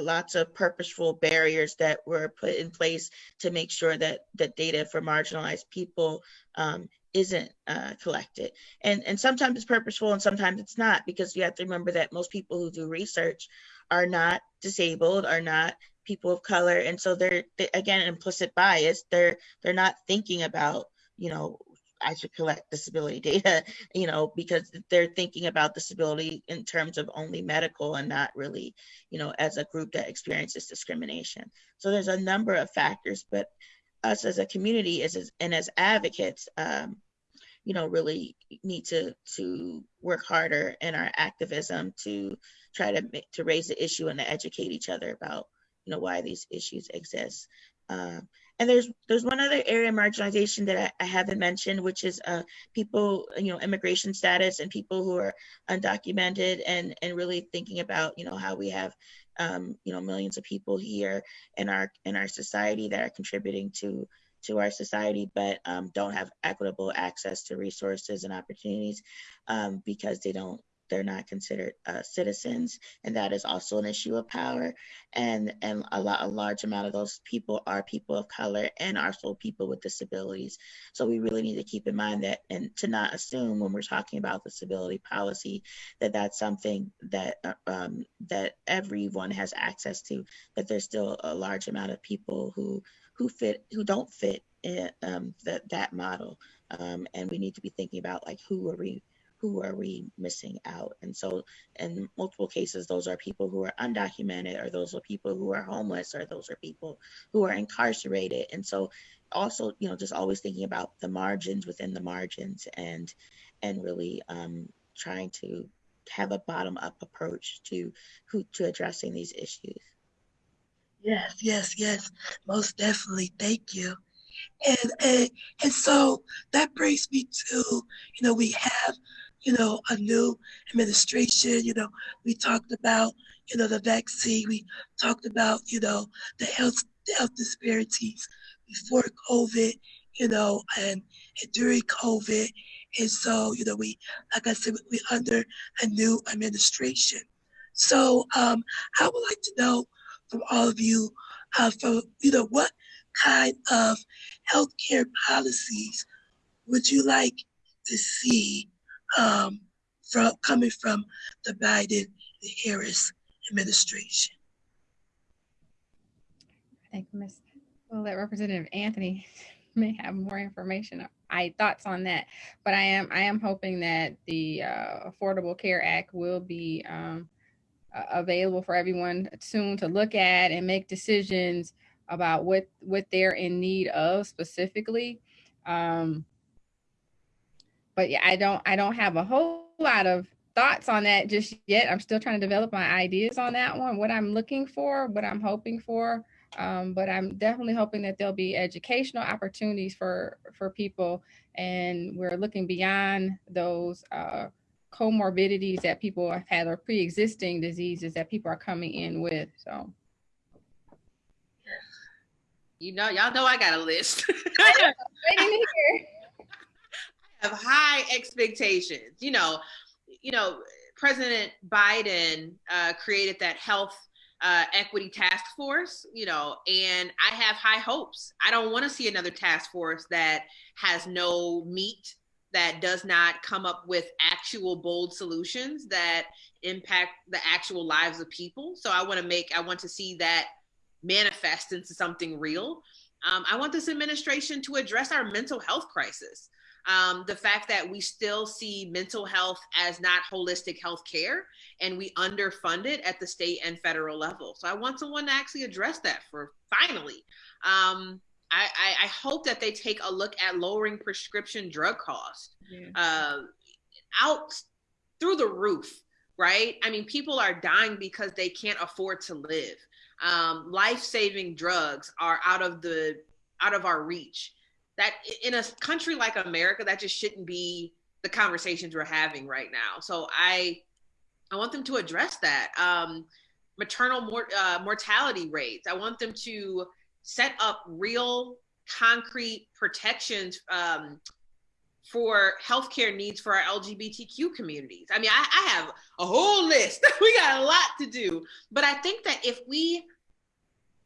lots of purposeful barriers that were put in place to make sure that the data for marginalized people um, isn't uh, collected. And and sometimes it's purposeful and sometimes it's not because you have to remember that most people who do research are not disabled are not people of color. And so they're they, again implicit bias. They're they're not thinking about you know I should collect disability data, you know, because they're thinking about disability in terms of only medical and not really, you know, as a group that experiences discrimination. So there's a number of factors, but us as a community is, and as advocates, um, you know, really need to to work harder in our activism to try to to raise the issue and to educate each other about, you know, why these issues exist. Um, and there's there's one other area of marginalization that I, I haven't mentioned, which is uh, people, you know, immigration status and people who are undocumented, and and really thinking about, you know, how we have, um, you know, millions of people here in our in our society that are contributing to to our society, but um, don't have equitable access to resources and opportunities um, because they don't they're not considered uh, citizens, and that is also an issue of power. And and a lot a large amount of those people are people of color and also people with disabilities. So we really need to keep in mind that and to not assume when we're talking about disability policy that that's something that uh, um, that everyone has access to. That there's still a large amount of people who who fit who don't fit in um, that that model. Um, and we need to be thinking about like who are we who are we missing out? And so, in multiple cases, those are people who are undocumented, or those are people who are homeless, or those are people who are incarcerated. And so, also, you know, just always thinking about the margins within the margins, and and really um, trying to have a bottom up approach to who to addressing these issues. Yes, yes, yes, most definitely. Thank you. And, and and so that brings me to, you know, we have you know, a new administration. You know, we talked about, you know, the vaccine. We talked about, you know, the health the health disparities before COVID, you know, and, and during COVID. And so, you know, we, like I said, we under a new administration. So um, I would like to know from all of you, uh, from, you know, what kind of healthcare policies would you like to see um, from coming from the Biden Harris administration. I think Ms. Well, that Representative Anthony may have more information. I thoughts on that, but I am I am hoping that the uh, Affordable Care Act will be um, uh, available for everyone soon to look at and make decisions about what what they're in need of specifically. Um, but yeah, I don't I don't have a whole lot of thoughts on that just yet. I'm still trying to develop my ideas on that one, what I'm looking for, what I'm hoping for. Um, but I'm definitely hoping that there'll be educational opportunities for for people, and we're looking beyond those uh, comorbidities that people have had or pre-existing diseases that people are coming in with. So, you know, y'all know I got a list. waiting to hear have high expectations. You know, you know, President Biden uh, created that health uh, equity task force, you know, and I have high hopes. I don't want to see another task force that has no meat, that does not come up with actual bold solutions that impact the actual lives of people. So I want to make, I want to see that manifest into something real. Um, I want this administration to address our mental health crisis um, the fact that we still see mental health as not holistic health care and we underfund it at the state and federal level. So I want someone to actually address that for finally. Um, I, I, I, hope that they take a look at lowering prescription drug costs yeah. uh, out through the roof, right? I mean, people are dying because they can't afford to live. Um, life-saving drugs are out of the out of our reach that in a country like America, that just shouldn't be the conversations we're having right now. So I, I want them to address that. Um, maternal mor- uh, mortality rates. I want them to set up real, concrete protections um, for healthcare needs for our LGBTQ communities. I mean, I, I have a whole list. we got a lot to do, but I think that if we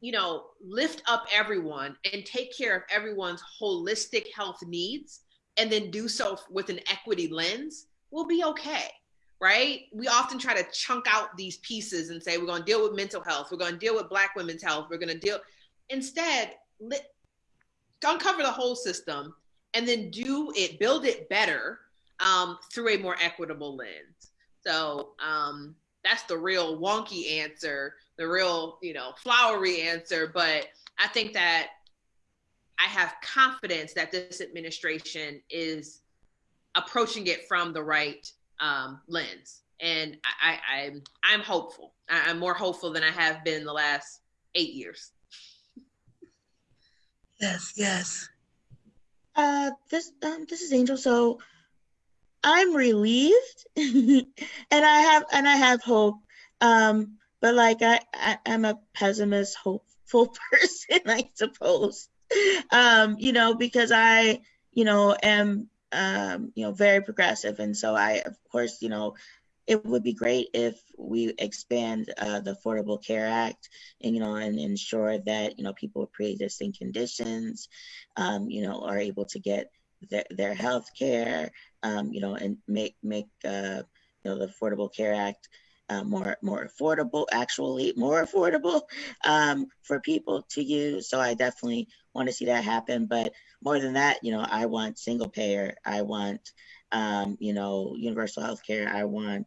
you know, lift up everyone and take care of everyone's holistic health needs, and then do so with an equity lens, we'll be okay. Right? We often try to chunk out these pieces and say we're going to deal with mental health, we're going to deal with Black women's health, we're going to deal. Instead, let, uncover the whole system and then do it, build it better um, through a more equitable lens. So um, that's the real wonky answer, the real, you know, flowery answer. But I think that I have confidence that this administration is approaching it from the right um, lens. And I, I, I'm, I'm hopeful. I'm more hopeful than I have been the last eight years. Yes, yes. Uh, this um, this is Angel. So I'm relieved, and I have and I have hope. Um, but like I, I I'm a pessimist, hopeful person, I suppose. Um, you know, because I, you know, am um, you know, very progressive, and so I, of course, you know, it would be great if we expand uh, the Affordable Care Act and you know and ensure that you know people with pre-existing conditions, um, you know, are able to get their, their health care, um, you know, and make make uh, you know the Affordable Care Act uh, more more affordable, actually more affordable um, for people to use. So I definitely want to see that happen. But more than that, you know, I want single payer. I want um, you know universal health care. I want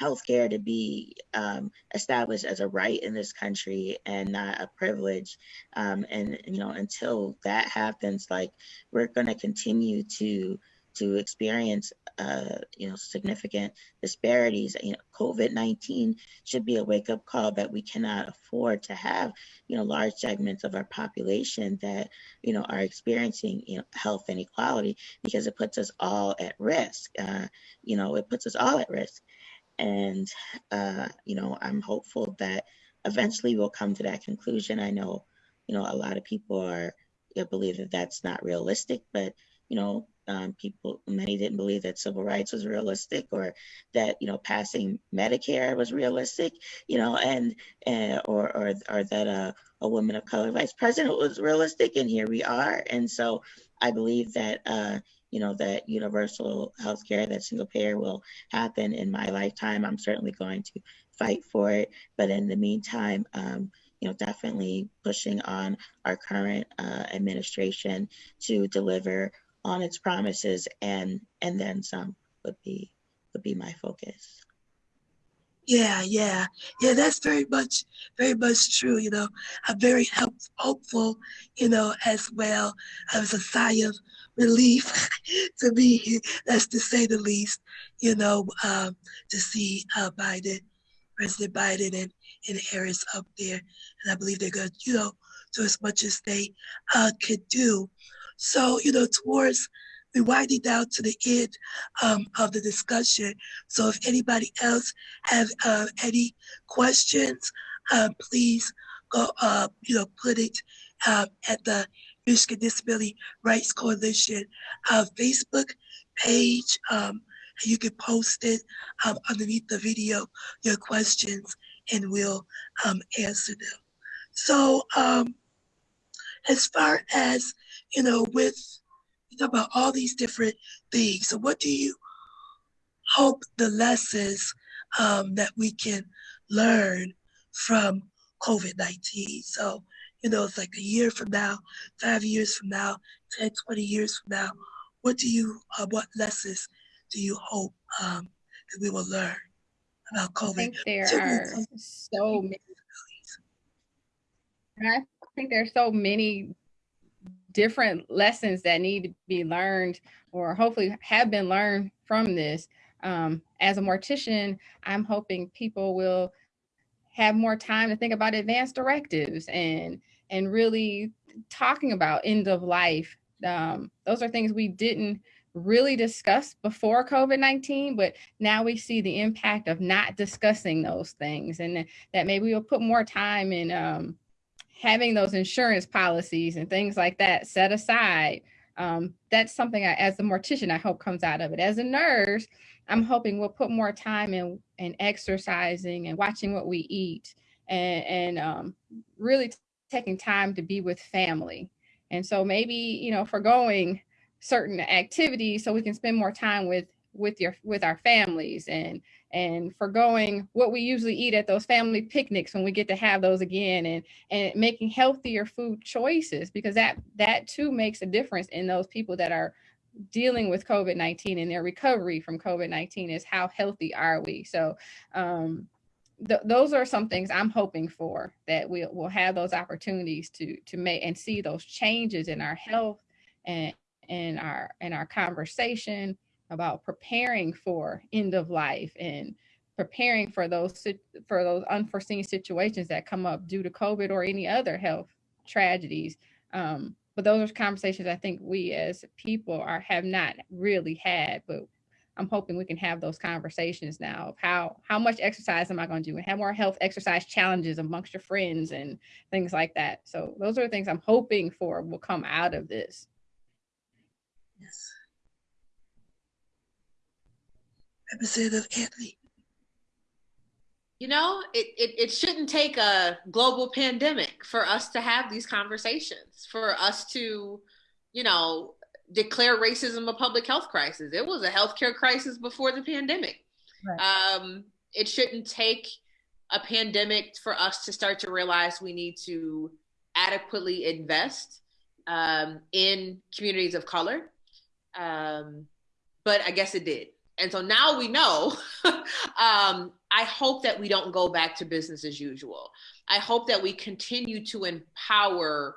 healthcare to be um, established as a right in this country and not a privilege. Um, and you know, until that happens, like we're going to continue to to experience uh, you know significant disparities. You know, COVID-19 should be a wake-up call that we cannot afford to have you know large segments of our population that you know are experiencing you know health inequality because it puts us all at risk. Uh, you know, it puts us all at risk. And, uh, you know, I'm hopeful that eventually we'll come to that conclusion. I know, you know, a lot of people are, you know, believe that that's not realistic, but, you know, um, people, many didn't believe that civil rights was realistic or that, you know, passing Medicare was realistic, you know, and, and or, or, or that uh, a woman of color vice president was realistic. And here we are. And so I believe that, uh, you know, that universal health care, that single payer will happen in my lifetime. I'm certainly going to fight for it. But in the meantime, um, you know, definitely pushing on our current uh, administration to deliver on its promises and and then some would be would be my focus. Yeah, yeah, yeah. That's very much, very much true. You know, I'm very help, hopeful. You know, as well. I was a sigh of relief to me. That's to say the least. You know, um, to see uh, Biden, President Biden, and and Harris up there, and I believe they're going to, you know, do as much as they uh, could do. So, you know, towards we're winding down to the end um, of the discussion. So if anybody else have uh, any questions, uh, please go, uh, you know, put it um, at the Michigan Disability Rights Coalition uh, Facebook page. Um, you can post it um, underneath the video, your questions, and we'll um, answer them. So um, as far as, you know, with you talk about all these different things. So, what do you hope the lessons um, that we can learn from COVID 19? So, you know, it's like a year from now, five years from now, 10, 20 years from now. What do you, uh, what lessons do you hope um, that we will learn about COVID? I think there are so many. I think there are so many different lessons that need to be learned or hopefully have been learned from this. Um, as a mortician, I'm hoping people will have more time to think about advanced directives and and really talking about end of life. Um, those are things we didn't really discuss before COVID-19, but now we see the impact of not discussing those things and that maybe we'll put more time in um, having those insurance policies and things like that set aside um, that's something I, as a mortician i hope comes out of it. As a nurse i'm hoping we'll put more time in, in exercising and watching what we eat and, and um, really taking time to be with family. And so maybe you know forgoing certain activities so we can spend more time with with your with our families and and forgoing what we usually eat at those family picnics when we get to have those again and and making healthier food choices because that that too makes a difference in those people that are dealing with covid-19 and their recovery from covid-19 is how healthy are we. So um th- those are some things i'm hoping for that we will have those opportunities to to make and see those changes in our health and in our in our conversation about preparing for end of life and preparing for those for those unforeseen situations that come up due to COVID or any other health tragedies. Um, but those are conversations I think we as people are have not really had. But I'm hoping we can have those conversations now of how how much exercise am I going to do and have more health exercise challenges amongst your friends and things like that. So those are the things I'm hoping for will come out of this. Yes. Representative Anthony. You know, it, it, it shouldn't take a global pandemic for us to have these conversations, for us to, you know, declare racism a public health crisis. It was a healthcare crisis before the pandemic. Right. Um, it shouldn't take a pandemic for us to start to realize we need to adequately invest um, in communities of color. Um, but I guess it did. And so now we know. um, I hope that we don't go back to business as usual. I hope that we continue to empower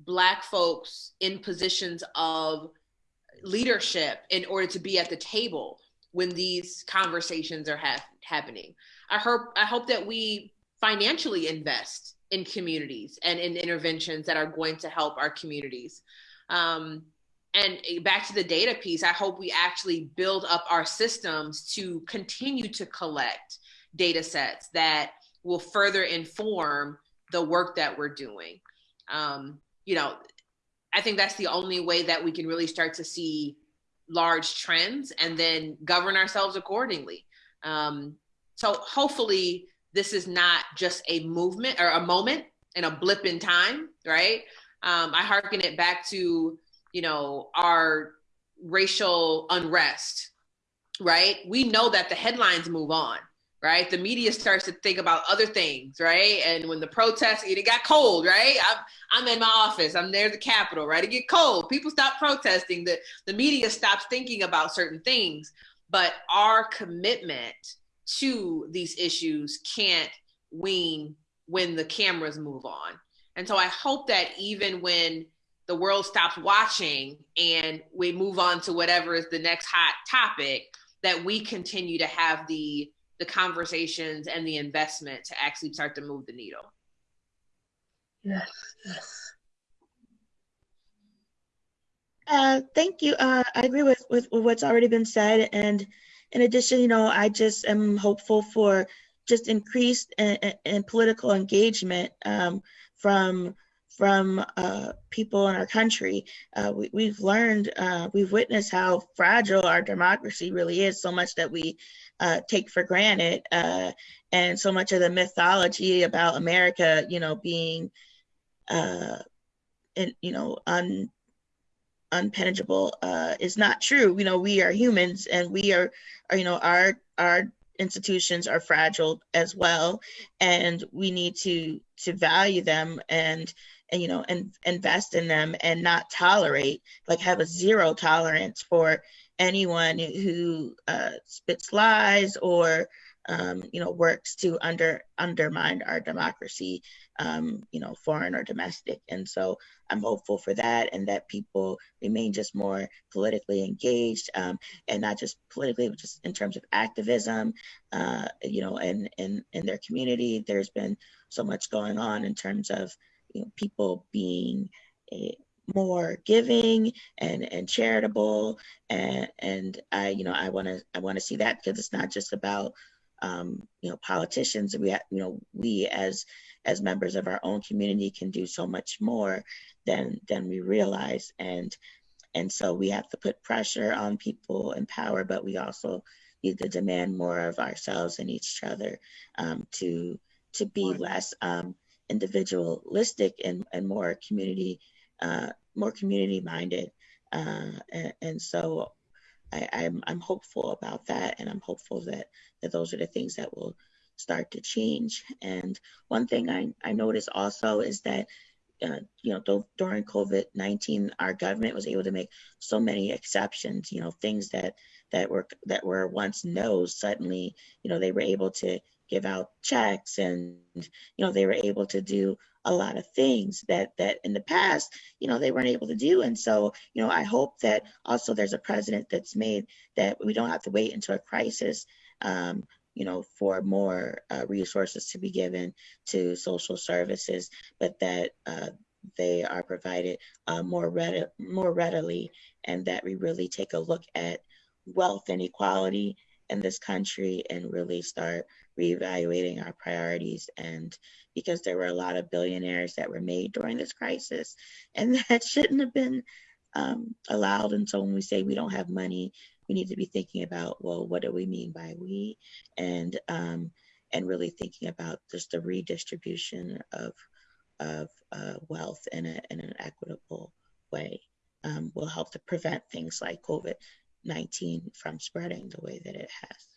Black folks in positions of leadership in order to be at the table when these conversations are ha- happening. I hope I hope that we financially invest in communities and in interventions that are going to help our communities. Um, and back to the data piece, I hope we actually build up our systems to continue to collect data sets that will further inform the work that we're doing. Um, you know, I think that's the only way that we can really start to see large trends and then govern ourselves accordingly. Um, so hopefully, this is not just a movement or a moment and a blip in time, right? Um, I hearken it back to you know, our racial unrest, right? We know that the headlines move on, right? The media starts to think about other things, right? And when the protests, it got cold, right? I'm, I'm in my office, I'm near the Capitol, right? It get cold. People stop protesting. The, the media stops thinking about certain things. But our commitment to these issues can't wean when the cameras move on. And so I hope that even when the world stops watching and we move on to whatever is the next hot topic that we continue to have the the conversations and the investment to actually start to move the needle yes yes uh, thank you. Uh, I agree with, with, what's already been said. And in addition, you know, I just am hopeful for just increased in, in political engagement um, from from uh, people in our country. Uh, we, have learned, uh, we've witnessed how fragile our democracy really is, so much that we uh, take for granted, uh, and so much of the mythology about America, you know, being, uh, in, you know, un, unpenetrable is not true. You know, we are humans, and we are, are you know, our our institutions are fragile as well, and we need to to value them and and you know and invest in them and not tolerate like have a zero tolerance for anyone who uh, spits lies or um, you know works to under undermine our democracy um, you know foreign or domestic. And so i'm hopeful for that and that people remain just more politically engaged um, and not just politically but just in terms of activism uh, you know and in in their community. There's been so much going on in terms of you know, people being a, eh, more giving and and charitable. And and I you know I want to I want to see that because it's not just about um, you know politicians. We have you know we as as members of our own community can do so much more than than we realize. And and so we have to put pressure on people in power but we also need to demand more of ourselves and each other um, to to be less um, individualistic and, and more community uh, more community minded Uh, and, and so I, I'm, I'm hopeful about that. And I'm hopeful that, that those are the things that will start to change. And one thing I, I noticed also is that, uh, you know, th- during COVID 19, our government was able to make so many exceptions, you know, things that, that were that were once no's suddenly you know they were able to give out checks and you know they were able to do a lot of things that that in the past you know they weren't able to do. And so you know i hope that also there's a president that's made that we don't have to wait until a crisis um, you know for more uh, resources to be given to social services but that uh, they are provided uh, more readi- more readily and that we really take a look at wealth inequality in this country and really start reevaluating our priorities and because there were a lot of billionaires that were made during this crisis and that shouldn't have been um, allowed and so when we say we don't have money we need to be thinking about well what do we mean by we and um, and really thinking about just the redistribution of of uh, wealth in, a, in an equitable way um, will help to prevent things like covid 19 from spreading the way that it has.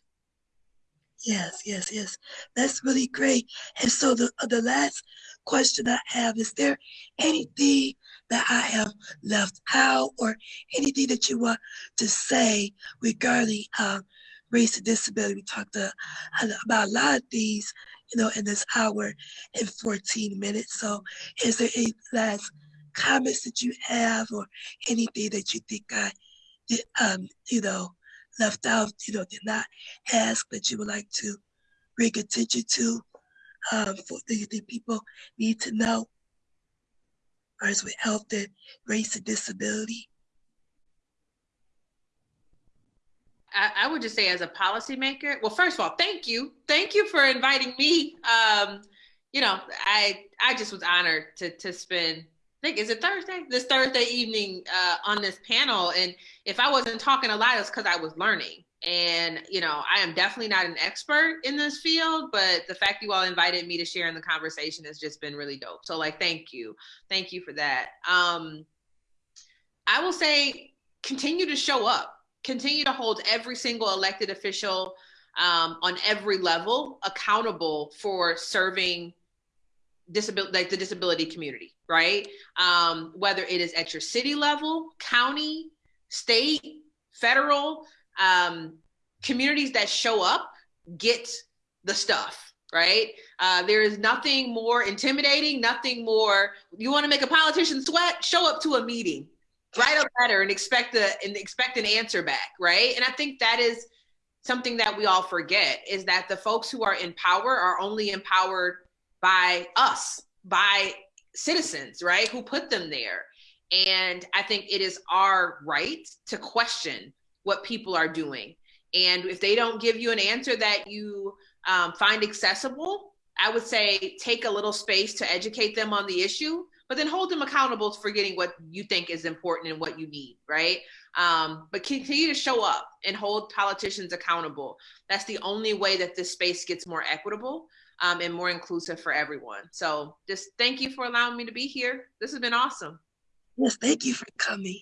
Yes, yes, yes. That's really great. And so the the last question I have is there anything that I have left out or anything that you want to say regarding um, race and disability? We talked uh, about a lot of these, you know, in this hour and 14 minutes. So is there any last comments that you have or anything that you think I um, you know, left out, you know, did not ask that you would like to bring attention to um, for the, the people need to know as with health and race and disability? I, I, would just say as a policymaker, well, first of all, thank you. Thank you for inviting me. Um, you know, I I just was honored to to spend I think is it Thursday? This Thursday evening uh, on this panel, and if I wasn't talking a lot, it's because I was learning. And you know, I am definitely not an expert in this field, but the fact you all invited me to share in the conversation has just been really dope. So, like, thank you, thank you for that. Um, I will say, continue to show up, continue to hold every single elected official um, on every level accountable for serving disability like the disability community right? Um, whether it is at your city level county state federal um, communities that show up get the stuff right? Uh, there is nothing more intimidating nothing more you want to make a politician sweat show up to a meeting write a letter and expect a and expect an answer back right? And i think that is something that we all forget is that the folks who are in power are only empowered by us, by citizens, right, who put them there. And I think it is our right to question what people are doing. And if they don't give you an answer that you um, find accessible, I would say take a little space to educate them on the issue, but then hold them accountable for getting what you think is important and what you need, right? Um, but continue to show up and hold politicians accountable. That's the only way that this space gets more equitable um, and more inclusive for everyone. So just thank you for allowing me to be here. This has been awesome. Yes, thank you for coming.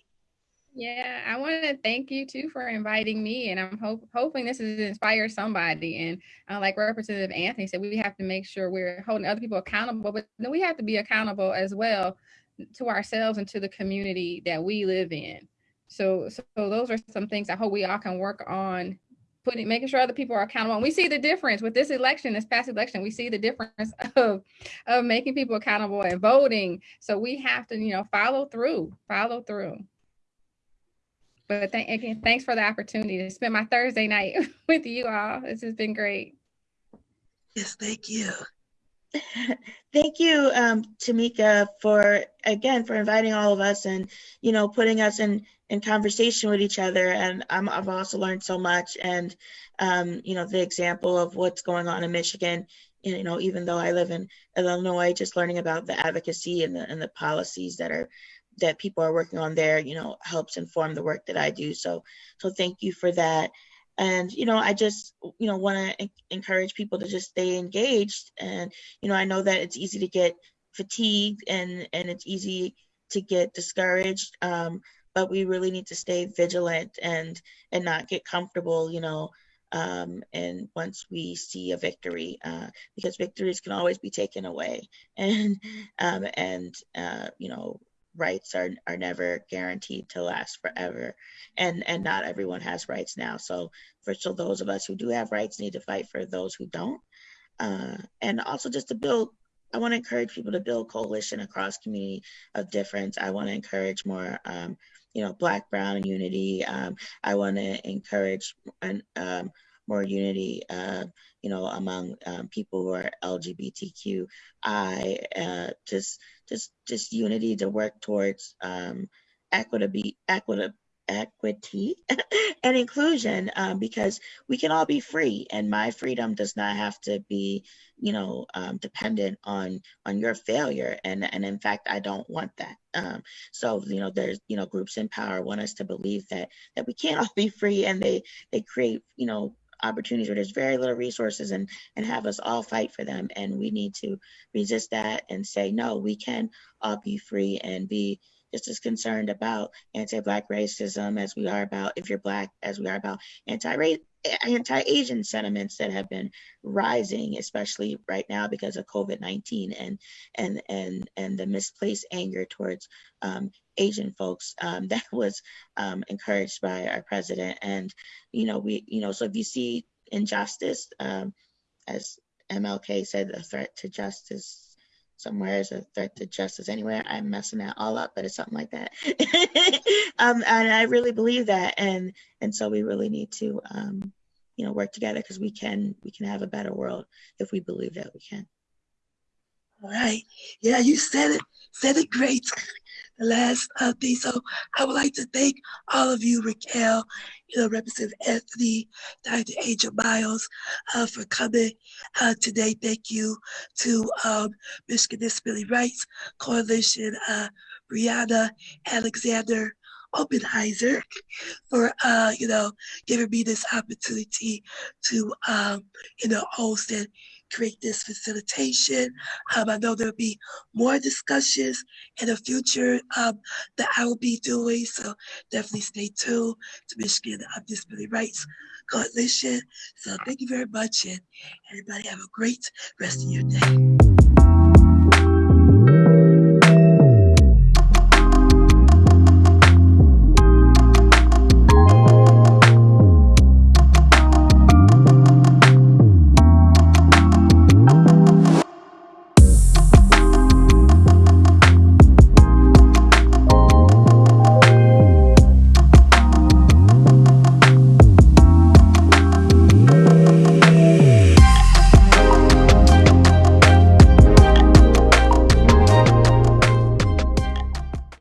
Yeah, I want to thank you too for inviting me, and I'm hope, hoping this has inspired somebody. And uh, like Representative Anthony said, we have to make sure we're holding other people accountable, but then we have to be accountable as well to ourselves and to the community that we live in. So, so those are some things I hope we all can work on putting making sure other people are accountable. And we see the difference with this election, this past election, we see the difference of of making people accountable and voting. So we have to, you know, follow through, follow through. But th- again, thanks for the opportunity to spend my Thursday night with you all. This has been great. Yes, thank you. Thank you, um, Tamika, for again for inviting all of us and you know putting us in in conversation with each other. And um, I've also learned so much. And um, you know the example of what's going on in Michigan. You know, even though I live in Illinois, just learning about the advocacy and the and the policies that are that people are working on there, you know, helps inform the work that I do. So, so thank you for that and you know i just you know want to encourage people to just stay engaged. And you know i know that it's easy to get fatigued and and it's easy to get discouraged um, but we really need to stay vigilant and and not get comfortable, you know, um, and once we see a victory, uh, because victories can always be taken away, and um, and uh, you know rights are are never guaranteed to last forever, and and not everyone has rights now. So for so those of us who do have rights need to fight for those who don't, uh, and also just to build. I want to encourage people to build coalition across community of difference. I want to encourage more um, you know, Black, Brown unity. Um, I want to encourage an, um, more unity, uh, you know, among um, people who are LGBTQI, uh, just, just, just unity to work towards um, equity, equity, equity and inclusion um, because we can all be free and my freedom does not have to be you know um, dependent on on your failure. And and in fact i don't want that. Um, so you know there's you know groups in power want us to believe that that we can't all be free and they they create you know opportunities where there's very little resources and and have us all fight for them and we need to resist that and say no we can all be free and be just as concerned about anti-black racism as we are about if you're black as we are about anti-race anti-asian sentiments that have been rising especially right now because of covid-19 and and and and the misplaced anger towards um, asian folks um, that was um, encouraged by our president. And you know we you know so if you see injustice um, as mlk said a threat to justice somewhere is a threat to justice anywhere. I'm messing that all up, but it's something like that. um, and I really believe that, and and so we really need to, um, you know, work together because we can we can have a better world if we believe that we can. All right. Yeah, you said it. Said it great. The last uh, thing. So I would like to thank all of you, Raquel, you know, Representative Anthony, Dr. Angel Miles, uh, for coming uh, today. Thank you to um, Michigan Disability Rights Coalition, uh, Brianna Alexander, Oppenheiser for uh, you know giving me this opportunity to um, you know host and create this facilitation. Um, I know there'll be more discussions in the future um, that I will be doing, so definitely stay tuned to Michigan Disability Rights Coalition. So thank you very much, and everybody have a great rest of your day.